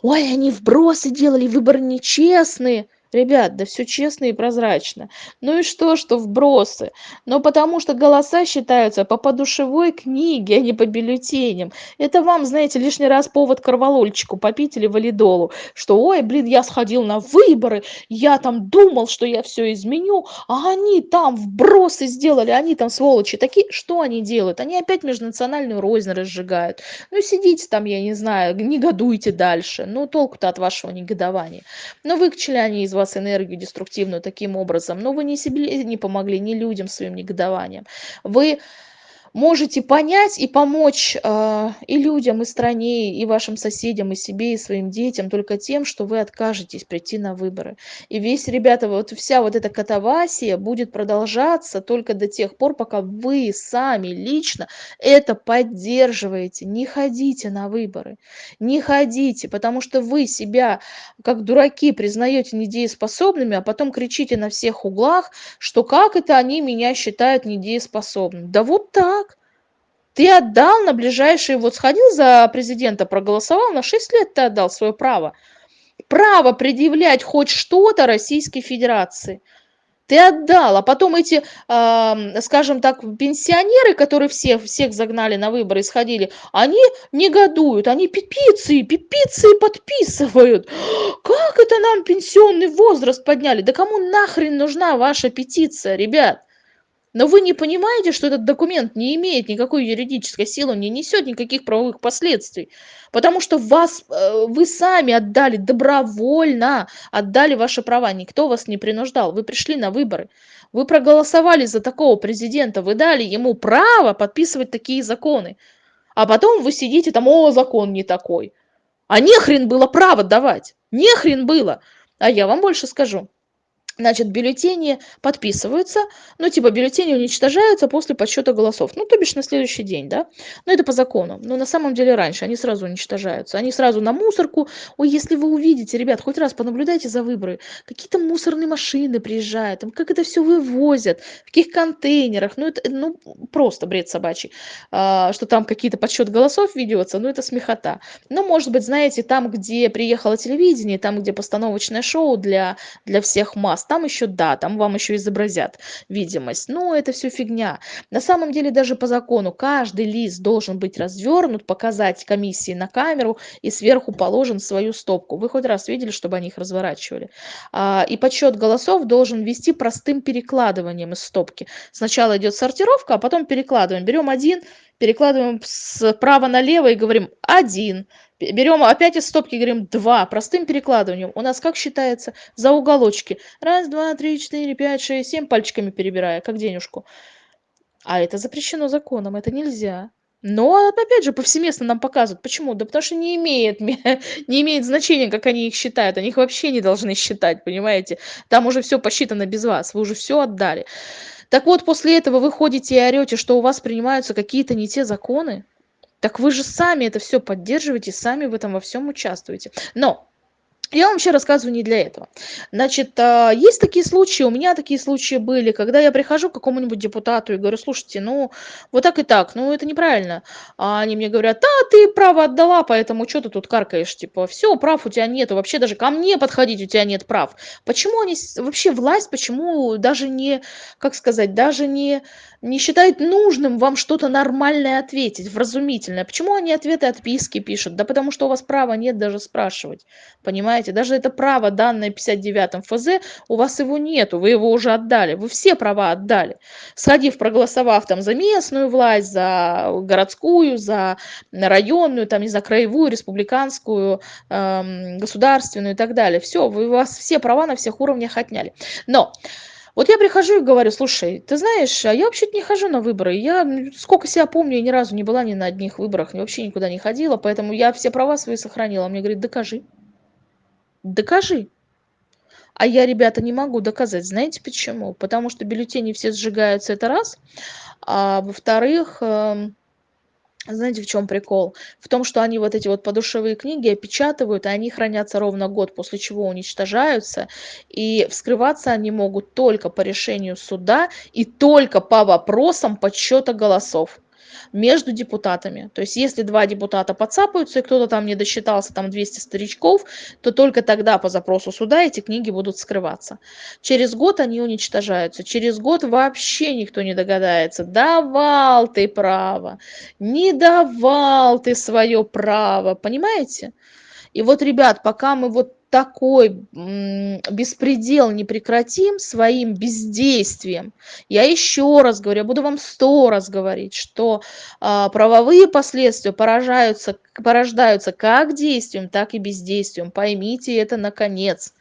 ой, они вбросы делали, выборы нечестные. Ребят, да все честно и прозрачно. Ну и что, что вбросы? Но потому что голоса считаются по подушевой книге, а не по бюллетеням. Это вам, знаете, лишний раз повод корвалольчику попить или валидолу, что, ой, блин, я сходил на выборы, я там думал, что я все изменю, а они там вбросы сделали, они там сволочи такие. Что они делают? Они опять межнациональную рознь разжигают. Ну сидите там, я не знаю, негодуйте дальше. Ну толку-то от вашего негодования. Но выкачали они из вас вас энергию деструктивную таким образом, но вы ни себе не помогли, ни людям своим негодованием. Вы можете понять и помочь э, и людям, и стране, и вашим соседям, и себе, и своим детям только тем, что вы откажетесь прийти на выборы. И весь, ребята, вот вся вот эта катавасия будет продолжаться только до тех пор, пока вы сами лично это поддерживаете. Не ходите на выборы, не ходите, потому что вы себя как дураки признаете недееспособными, а потом кричите на всех углах, что как это они меня считают недееспособным. Да вот так ты отдал на ближайшие, вот сходил за президента, проголосовал, на 6 лет ты отдал свое право. Право предъявлять хоть что-то Российской Федерации. Ты отдал, а потом эти, скажем так, пенсионеры, которые все, всех загнали на выборы и сходили, они негодуют, они петиции, петиции подписывают. (gasps) Как это нам пенсионный возраст подняли? Да кому нахрен нужна ваша петиция, ребят? Но вы не понимаете, что этот документ не имеет никакой юридической силы, не несет никаких правовых последствий. Потому что вас, э, вы сами отдали добровольно, отдали ваши права. Никто вас не принуждал. Вы пришли на выборы. Вы проголосовали за такого президента. Вы дали ему право подписывать такие законы. А потом вы сидите там, о, закон не такой. А нехрен было право давать. Нехрен было. А я вам больше скажу. Значит, бюллетени подписываются, ну, типа, бюллетени уничтожаются после подсчета голосов, ну, то бишь на следующий день, да, но это по закону, но на самом деле раньше они сразу уничтожаются, они сразу на мусорку, ой, если вы увидите, ребят, хоть раз понаблюдайте за выборы, какие-то мусорные машины приезжают, там, как это все вывозят, в каких контейнерах, ну, это, ну, просто бред собачий, а, что там какие-то подсчет голосов ведется, ну, это смехота, но, может быть, знаете, там, где приехало телевидение, там, где постановочное шоу для, для всех масс, вас. Там еще, да, там вам еще изобразят видимость. Но это все фигня. На самом деле даже по закону каждый лист должен быть развернут, показать комиссии на камеру и сверху положен свою стопку. Вы хоть раз видели, чтобы они их разворачивали? А, и подсчет голосов должен вести простым перекладыванием из стопки. Сначала идет сортировка, а потом перекладываем. Берем один, перекладываем справа налево и говорим один. Берем опять из стопки, говорим два. Простым перекладыванием. У нас как считается? За уголочки. Раз, два, три, четыре, пять, шесть, семь. Пальчиками перебирая, как денежку. А это запрещено законом, это нельзя. Но, опять же, повсеместно нам показывают. Почему? Да потому что не имеет, (laughs) не имеет значения, как они их считают. Они их вообще не должны считать, понимаете? Там уже все посчитано без вас. Вы уже все отдали. Так вот, после этого вы ходите и орете, что у вас принимаются какие-то не те законы. Так вы же сами это все поддерживаете, сами в этом во всем участвуете. Но я вам вообще рассказываю не для этого. Значит, а, есть такие случаи, у меня такие случаи были, когда я прихожу к какому-нибудь депутату и говорю, слушайте, ну, вот так и так, ну, это неправильно. А они мне говорят, да, ты право отдала, поэтому что ты тут каркаешь, типа, все, прав у тебя нету, вообще даже ко мне подходить у тебя нет прав. Почему они, вообще власть, почему даже не, как сказать, даже не, не считают нужным вам что-то нормальное ответить, вразумительное? Почему они ответы отписки пишут? Да потому что у вас права нет даже спрашивать, понимаете? Понимаете? Даже это право, данное 59 ФЗ, у вас его нету, вы его уже отдали, вы все права отдали. Сходив, проголосовав там за местную власть, за городскую, за районную, там, не за краевую, республиканскую, эм, государственную и так далее. Все, вы, у вас все права на всех уровнях отняли. Но... Вот я прихожу и говорю, слушай, ты знаешь, а я вообще-то не хожу на выборы. Я сколько себя помню, я ни разу не была ни на одних выборах, вообще никуда не ходила, поэтому я все права свои сохранила. Мне говорит, докажи. Докажи. А я, ребята, не могу доказать. Знаете почему? Потому что бюллетени все сжигаются, это раз. А во-вторых, эм, знаете, в чем прикол? В том, что они вот эти вот подушевые книги опечатывают, и они хранятся ровно год, после чего уничтожаются. И вскрываться они могут только по решению суда и только по вопросам подсчета голосов между депутатами. То есть если два депутата подцапаются, и кто-то там не досчитался, там 200 старичков, то только тогда по запросу суда эти книги будут скрываться. Через год они уничтожаются. Через год вообще никто не догадается. Давал ты право, не давал ты свое право. Понимаете? И вот, ребят, пока мы вот такой беспредел не прекратим своим бездействием, я еще раз говорю, я буду вам сто раз говорить, что а, правовые последствия поражаются, порождаются как действием, так и бездействием. Поймите это наконец.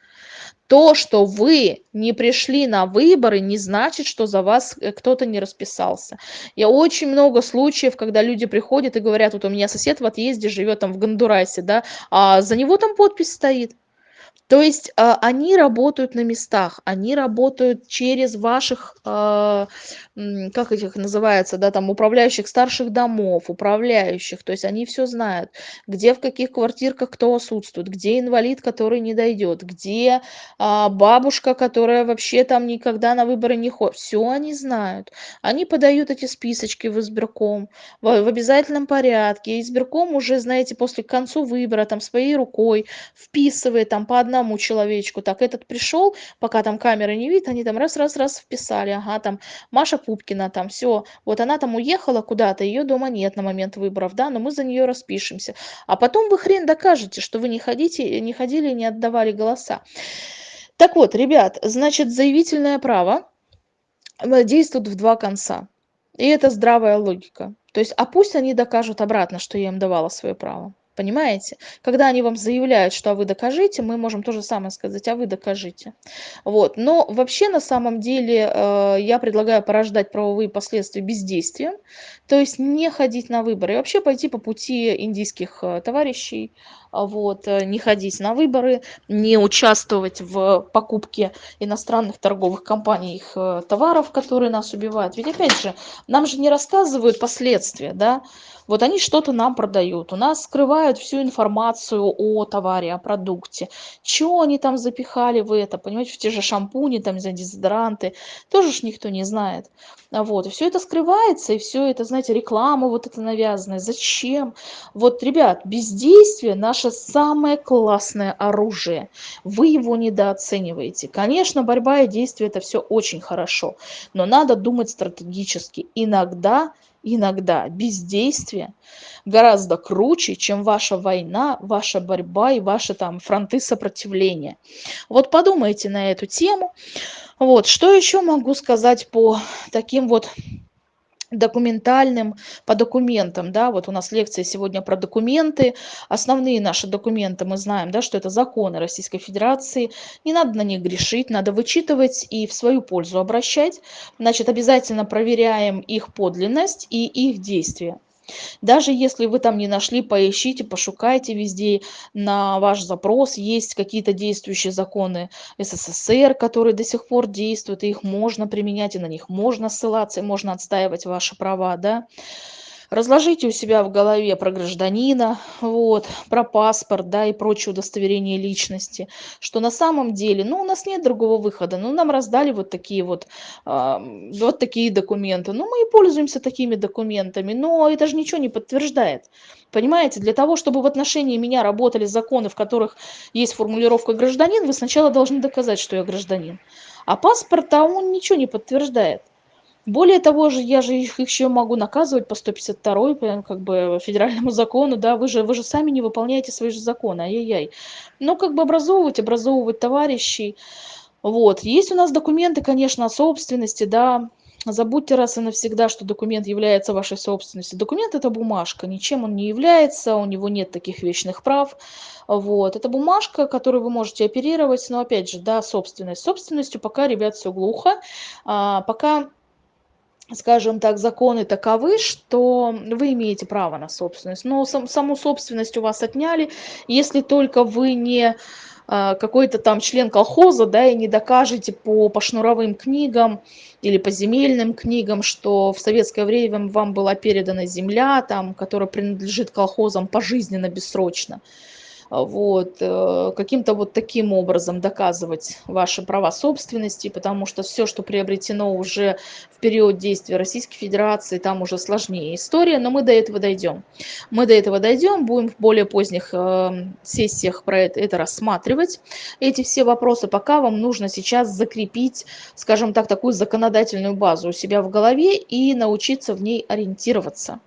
То, что вы не пришли на выборы, не значит, что за вас э, кто-то не расписался. Я очень много случаев, когда люди приходят и говорят, вот у меня сосед в отъезде живет там в Гондурасе, да, а за него там подпись стоит. То есть а, они работают на местах, они работают через ваших, а, как этих называется, да, там управляющих старших домов, управляющих, то есть они все знают, где в каких квартирках кто отсутствует, где инвалид, который не дойдет, где а, бабушка, которая вообще там никогда на выборы не ходит, все они знают. Они подают эти списочки в избирком в, в обязательном порядке, избирком уже, знаете, после к концу выбора там своей рукой вписывает там по одному одному человечку. Так, этот пришел, пока там камеры не видит, они там раз-раз-раз вписали. Ага, там Маша Пупкина, там все. Вот она там уехала куда-то, ее дома нет на момент выборов, да, но мы за нее распишемся. А потом вы хрен докажете, что вы не, ходите, не ходили и не отдавали голоса. Так вот, ребят, значит, заявительное право действуют в два конца. И это здравая логика. То есть, а пусть они докажут обратно, что я им давала свое право. Понимаете? Когда они вам заявляют, что а вы докажите, мы можем то же самое сказать, а вы докажите. Вот. Но вообще на самом деле э, я предлагаю порождать правовые последствия бездействием, то есть не ходить на выборы и вообще пойти по пути индийских э, товарищей, вот, э, не ходить на выборы, не участвовать в покупке иностранных торговых компаний их э, товаров, которые нас убивают. Ведь опять же, нам же не рассказывают последствия, да, вот они что-то нам продают, у нас скрывают всю информацию о товаре, о продукте, что они там запихали в это, понимаете, в те же шампуни, там, за дезодоранты, тоже ж никто не знает. Вот, и все это скрывается, и все это, знаете, реклама вот это навязанная. Зачем? Вот, ребят, бездействие наше самое классное оружие. Вы его недооцениваете. Конечно, борьба и действие это все очень хорошо, но надо думать стратегически. Иногда иногда бездействие гораздо круче, чем ваша война, ваша борьба и ваши там фронты сопротивления. Вот подумайте на эту тему. Вот, что еще могу сказать по таким вот документальным, по документам, да, вот у нас лекция сегодня про документы, основные наши документы, мы знаем, да, что это законы Российской Федерации, не надо на них грешить, надо вычитывать и в свою пользу обращать, значит, обязательно проверяем их подлинность и их действия. Даже если вы там не нашли, поищите, пошукайте везде на ваш запрос. Есть какие-то действующие законы СССР, которые до сих пор действуют, и их можно применять, и на них можно ссылаться, и можно отстаивать ваши права, да разложите у себя в голове про гражданина, вот, про паспорт, да, и прочие удостоверения личности, что на самом деле, ну, у нас нет другого выхода, ну, нам раздали вот такие вот, э, вот такие документы, ну, мы и пользуемся такими документами, но это же ничего не подтверждает. Понимаете, для того, чтобы в отношении меня работали законы, в которых есть формулировка гражданин, вы сначала должны доказать, что я гражданин. А паспорт, а он ничего не подтверждает. Более того же, я же их еще могу наказывать по 152 как бы федеральному (laughs) закону, да, вы же, вы же сами не выполняете свои же законы, ай-яй-яй. Ну, как бы образовывать, образовывать товарищей. Вот, есть у нас документы, конечно, о собственности, да, забудьте раз и навсегда, что документ является вашей собственностью. Документ – это бумажка, ничем он не является, у него нет таких вечных прав. Вот. Это бумажка, которую вы можете оперировать, но опять же, да, собственность. Собственностью пока, ребят, все глухо. А, пока скажем так, законы таковы, что вы имеете право на собственность. Но сам, саму собственность у вас отняли, если только вы не а, какой-то там член колхоза, да, и не докажете по, по шнуровым книгам или по земельным книгам, что в советское время вам была передана земля, там, которая принадлежит колхозам пожизненно, бессрочно вот, э, каким-то вот таким образом доказывать ваши права собственности, потому что все, что приобретено уже в период действия Российской Федерации, там уже сложнее история, но мы до этого дойдем. Мы до этого дойдем, будем в более поздних э, сессиях про это, это рассматривать, эти все вопросы, пока вам нужно сейчас закрепить, скажем так, такую законодательную базу у себя в голове и научиться в ней ориентироваться.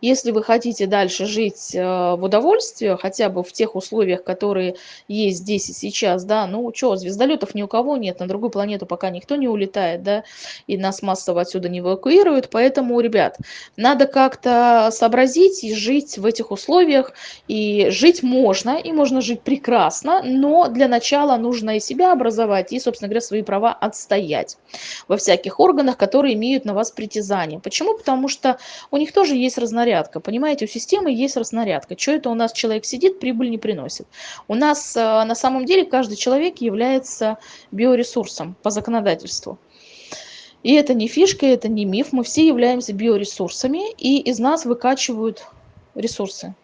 Если вы хотите дальше жить э, в удовольствии, хотя бы в тех условиях, которые есть здесь и сейчас, да, ну что, звездолетов ни у кого нет, на другую планету пока никто не улетает, да, и нас массово отсюда не эвакуируют, поэтому, ребят, надо как-то сообразить и жить в этих условиях, и жить можно, и можно жить прекрасно, но для начала нужно и себя образовать, и, собственно говоря, свои права отстоять во всяких органах, которые имеют на вас притязание. Почему? Потому что у них тоже есть разнарядка. Понимаете, у системы есть разнарядка. Что это у нас человек сидит, прибыль не приносит. У нас э, на самом деле каждый человек является биоресурсом по законодательству. И это не фишка, это не миф. Мы все являемся биоресурсами, и из нас выкачивают ресурсы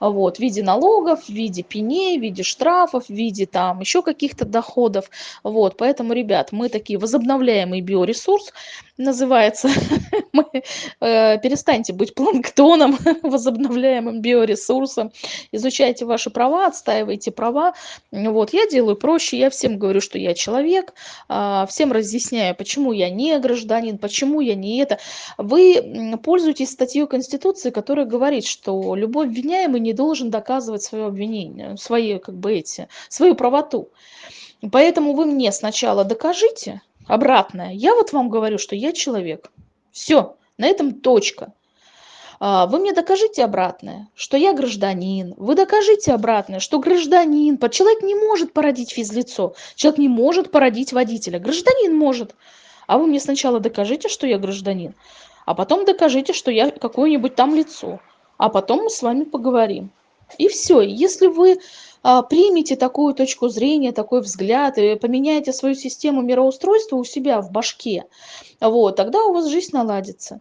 вот, в виде налогов, в виде пеней, в виде штрафов, в виде там еще каких-то доходов. Вот, поэтому, ребят, мы такие возобновляемый биоресурс, называется. (laughs) мы, э, перестаньте быть планктоном, (laughs) возобновляемым биоресурсом. Изучайте ваши права, отстаивайте права. Вот, я делаю проще, я всем говорю, что я человек, э, всем разъясняю, почему я не гражданин, почему я не это. Вы пользуетесь статьей Конституции, которая говорит, что любой обвиняемый не должен доказывать свое обвинение, свои, как бы эти, свою правоту. Поэтому вы мне сначала докажите, обратное. Я вот вам говорю, что я человек. Все, на этом точка. А, вы мне докажите обратное, что я гражданин. Вы докажите обратное, что гражданин. Человек не может породить физлицо. Человек не может породить водителя. Гражданин может. А вы мне сначала докажите, что я гражданин, а потом докажите, что я какое-нибудь там лицо. А потом мы с вами поговорим. И все. Если вы а, примете такую точку зрения, такой взгляд, и поменяете свою систему мироустройства у себя в башке, вот, тогда у вас жизнь наладится.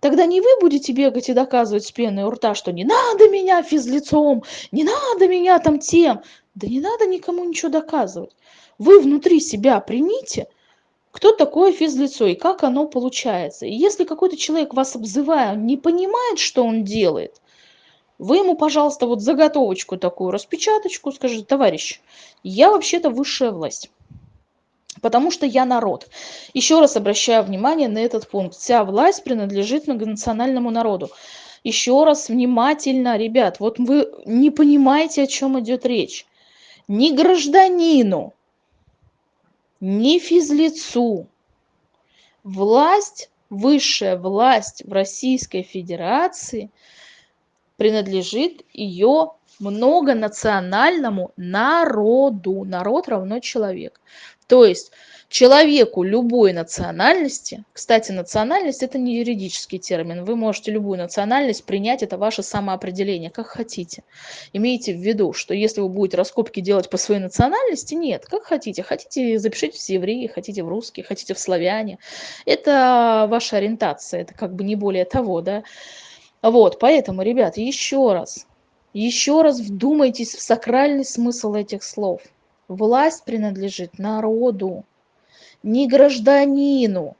Тогда не вы будете бегать и доказывать с пеной у рта, что не надо меня физлицом, не надо меня там тем. Да не надо никому ничего доказывать. Вы внутри себя примите, кто такое физлицо и как оно получается. И если какой-то человек вас обзывая, не понимает, что он делает, вы ему, пожалуйста, вот заготовочку такую, распечаточку, скажите, товарищ, я вообще-то высшая власть потому что я народ. Еще раз обращаю внимание на этот пункт. Вся власть принадлежит многонациональному народу. Еще раз внимательно, ребят, вот вы не понимаете, о чем идет речь. Ни гражданину, ни физлицу. Власть, высшая власть в Российской Федерации принадлежит ее многонациональному народу. Народ равно человек. То есть человеку любой национальности, кстати, национальность это не юридический термин, вы можете любую национальность принять, это ваше самоопределение, как хотите. Имейте в виду, что если вы будете раскопки делать по своей национальности, нет, как хотите. Хотите, запишите в евреи, хотите в русские, хотите в славяне. Это ваша ориентация, это как бы не более того, да. Вот, поэтому, ребят, еще раз, еще раз вдумайтесь в сакральный смысл этих слов – Власть принадлежит народу, не гражданину,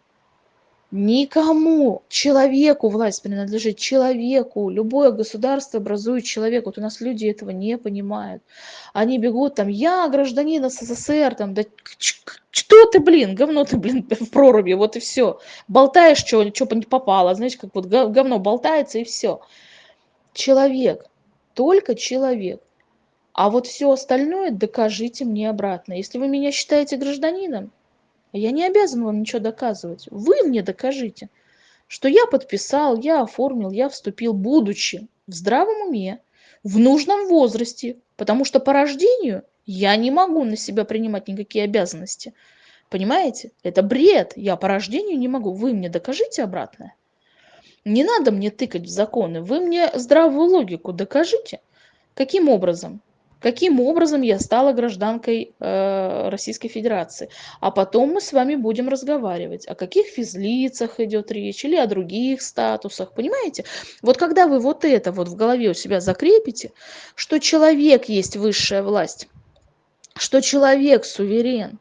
никому, человеку власть принадлежит, человеку. Любое государство образует человек. Вот у нас люди этого не понимают. Они бегут там, я гражданин СССР, там, да что ты, блин, говно ты, блин, (laughs) в проруби, вот и все. Болтаешь, что, что не попало, знаете, как вот говно болтается и все. Человек, только человек. А вот все остальное докажите мне обратно. Если вы меня считаете гражданином, я не обязан вам ничего доказывать. Вы мне докажите, что я подписал, я оформил, я вступил, будучи в здравом уме, в нужном возрасте, потому что по рождению я не могу на себя принимать никакие обязанности. Понимаете? Это бред. Я по рождению не могу. Вы мне докажите обратное. Не надо мне тыкать в законы. Вы мне здравую логику докажите. Каким образом? Каким образом я стала гражданкой э, Российской Федерации. А потом мы с вами будем разговаривать, о каких физлицах идет речь или о других статусах, понимаете? Вот когда вы вот это вот в голове у себя закрепите, что человек есть высшая власть, что человек суверен,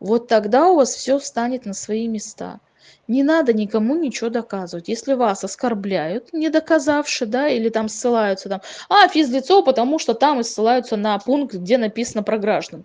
вот тогда у вас все встанет на свои места не надо никому ничего доказывать. Если вас оскорбляют, не доказавши, да, или там ссылаются там, а, физлицо, потому что там и ссылаются на пункт, где написано про граждан.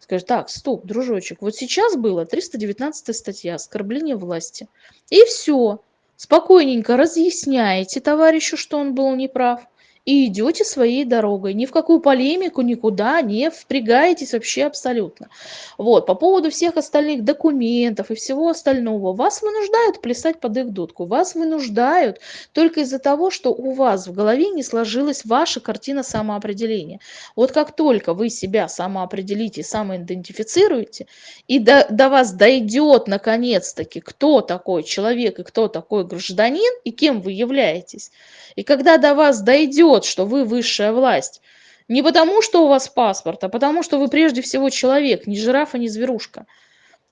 Скажи, так, стоп, дружочек, вот сейчас было 319 статья оскорбление власти. И все. Спокойненько разъясняете товарищу, что он был неправ и идете своей дорогой. Ни в какую полемику никуда не впрягаетесь вообще абсолютно. Вот. По поводу всех остальных документов и всего остального, вас вынуждают плясать под их дудку. Вас вынуждают только из-за того, что у вас в голове не сложилась ваша картина самоопределения. Вот как только вы себя самоопределите, самоидентифицируете, и до, до вас дойдет наконец-таки, кто такой человек и кто такой гражданин, и кем вы являетесь, и когда до вас дойдет, что вы высшая власть, не потому, что у вас паспорт, а потому, что вы прежде всего человек, не жирафа, не зверушка.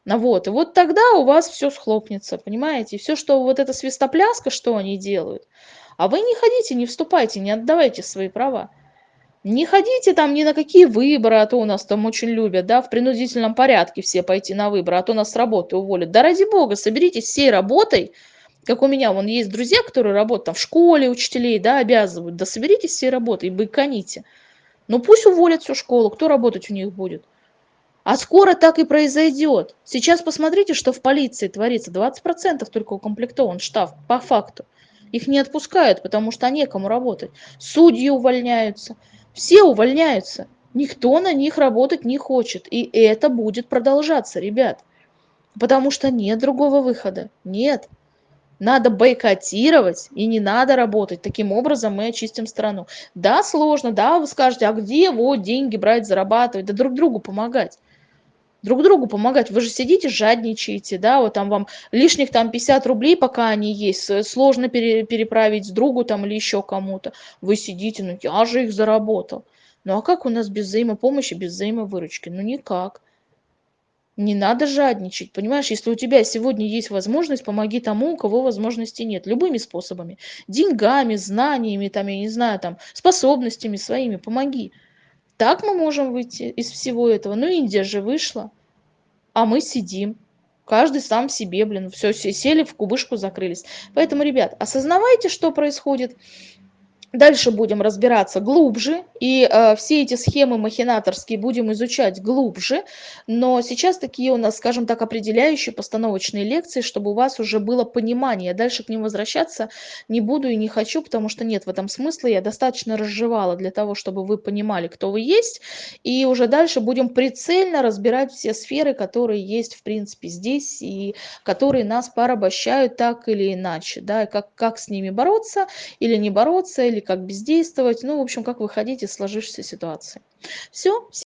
Вот, и вот тогда у вас все схлопнется, понимаете? И все, что вот эта свистопляска, что они делают, а вы не ходите, не вступайте, не отдавайте свои права. Не ходите там ни на какие выборы, а то у нас там очень любят, да, в принудительном порядке все пойти на выборы, а то нас с работы уволят. Да ради бога, соберитесь всей работой, как у меня, вон есть друзья, которые работают там в школе, учителей, да, обязывают, да соберитесь все работы и бойконите. Ну пусть уволят всю школу, кто работать у них будет? А скоро так и произойдет. Сейчас посмотрите, что в полиции творится. 20% только укомплектован штаб, по факту. Их не отпускают, потому что некому работать. Судьи увольняются. Все увольняются. Никто на них работать не хочет. И это будет продолжаться, ребят. Потому что нет другого выхода. Нет. Надо бойкотировать и не надо работать. Таким образом мы очистим страну. Да, сложно, да, вы скажете, а где вот деньги брать, зарабатывать? Да друг другу помогать. Друг другу помогать. Вы же сидите, жадничаете, да, вот там вам лишних там 50 рублей, пока они есть, сложно пере, переправить другу там или еще кому-то. Вы сидите, ну я же их заработал. Ну а как у нас без взаимопомощи, без взаимовыручки? Ну никак. Не надо жадничать, понимаешь? Если у тебя сегодня есть возможность, помоги тому, у кого возможности нет. Любыми способами. Деньгами, знаниями, там, я не знаю, там, способностями своими помоги. Так мы можем выйти из всего этого. Ну, Индия же вышла, а мы сидим. Каждый сам себе, блин, все, все сели в кубышку, закрылись. Поэтому, ребят, осознавайте, что происходит. Дальше будем разбираться глубже, и э, все эти схемы махинаторские будем изучать глубже, но сейчас такие у нас, скажем так, определяющие постановочные лекции, чтобы у вас уже было понимание. Дальше к ним возвращаться не буду и не хочу, потому что нет в этом смысла, я достаточно разжевала для того, чтобы вы понимали, кто вы есть, и уже дальше будем прицельно разбирать все сферы, которые есть, в принципе, здесь, и которые нас порабощают так или иначе, да, как, как с ними бороться или не бороться, или или как бездействовать, ну, в общем, как выходить из сложившейся ситуации. Все.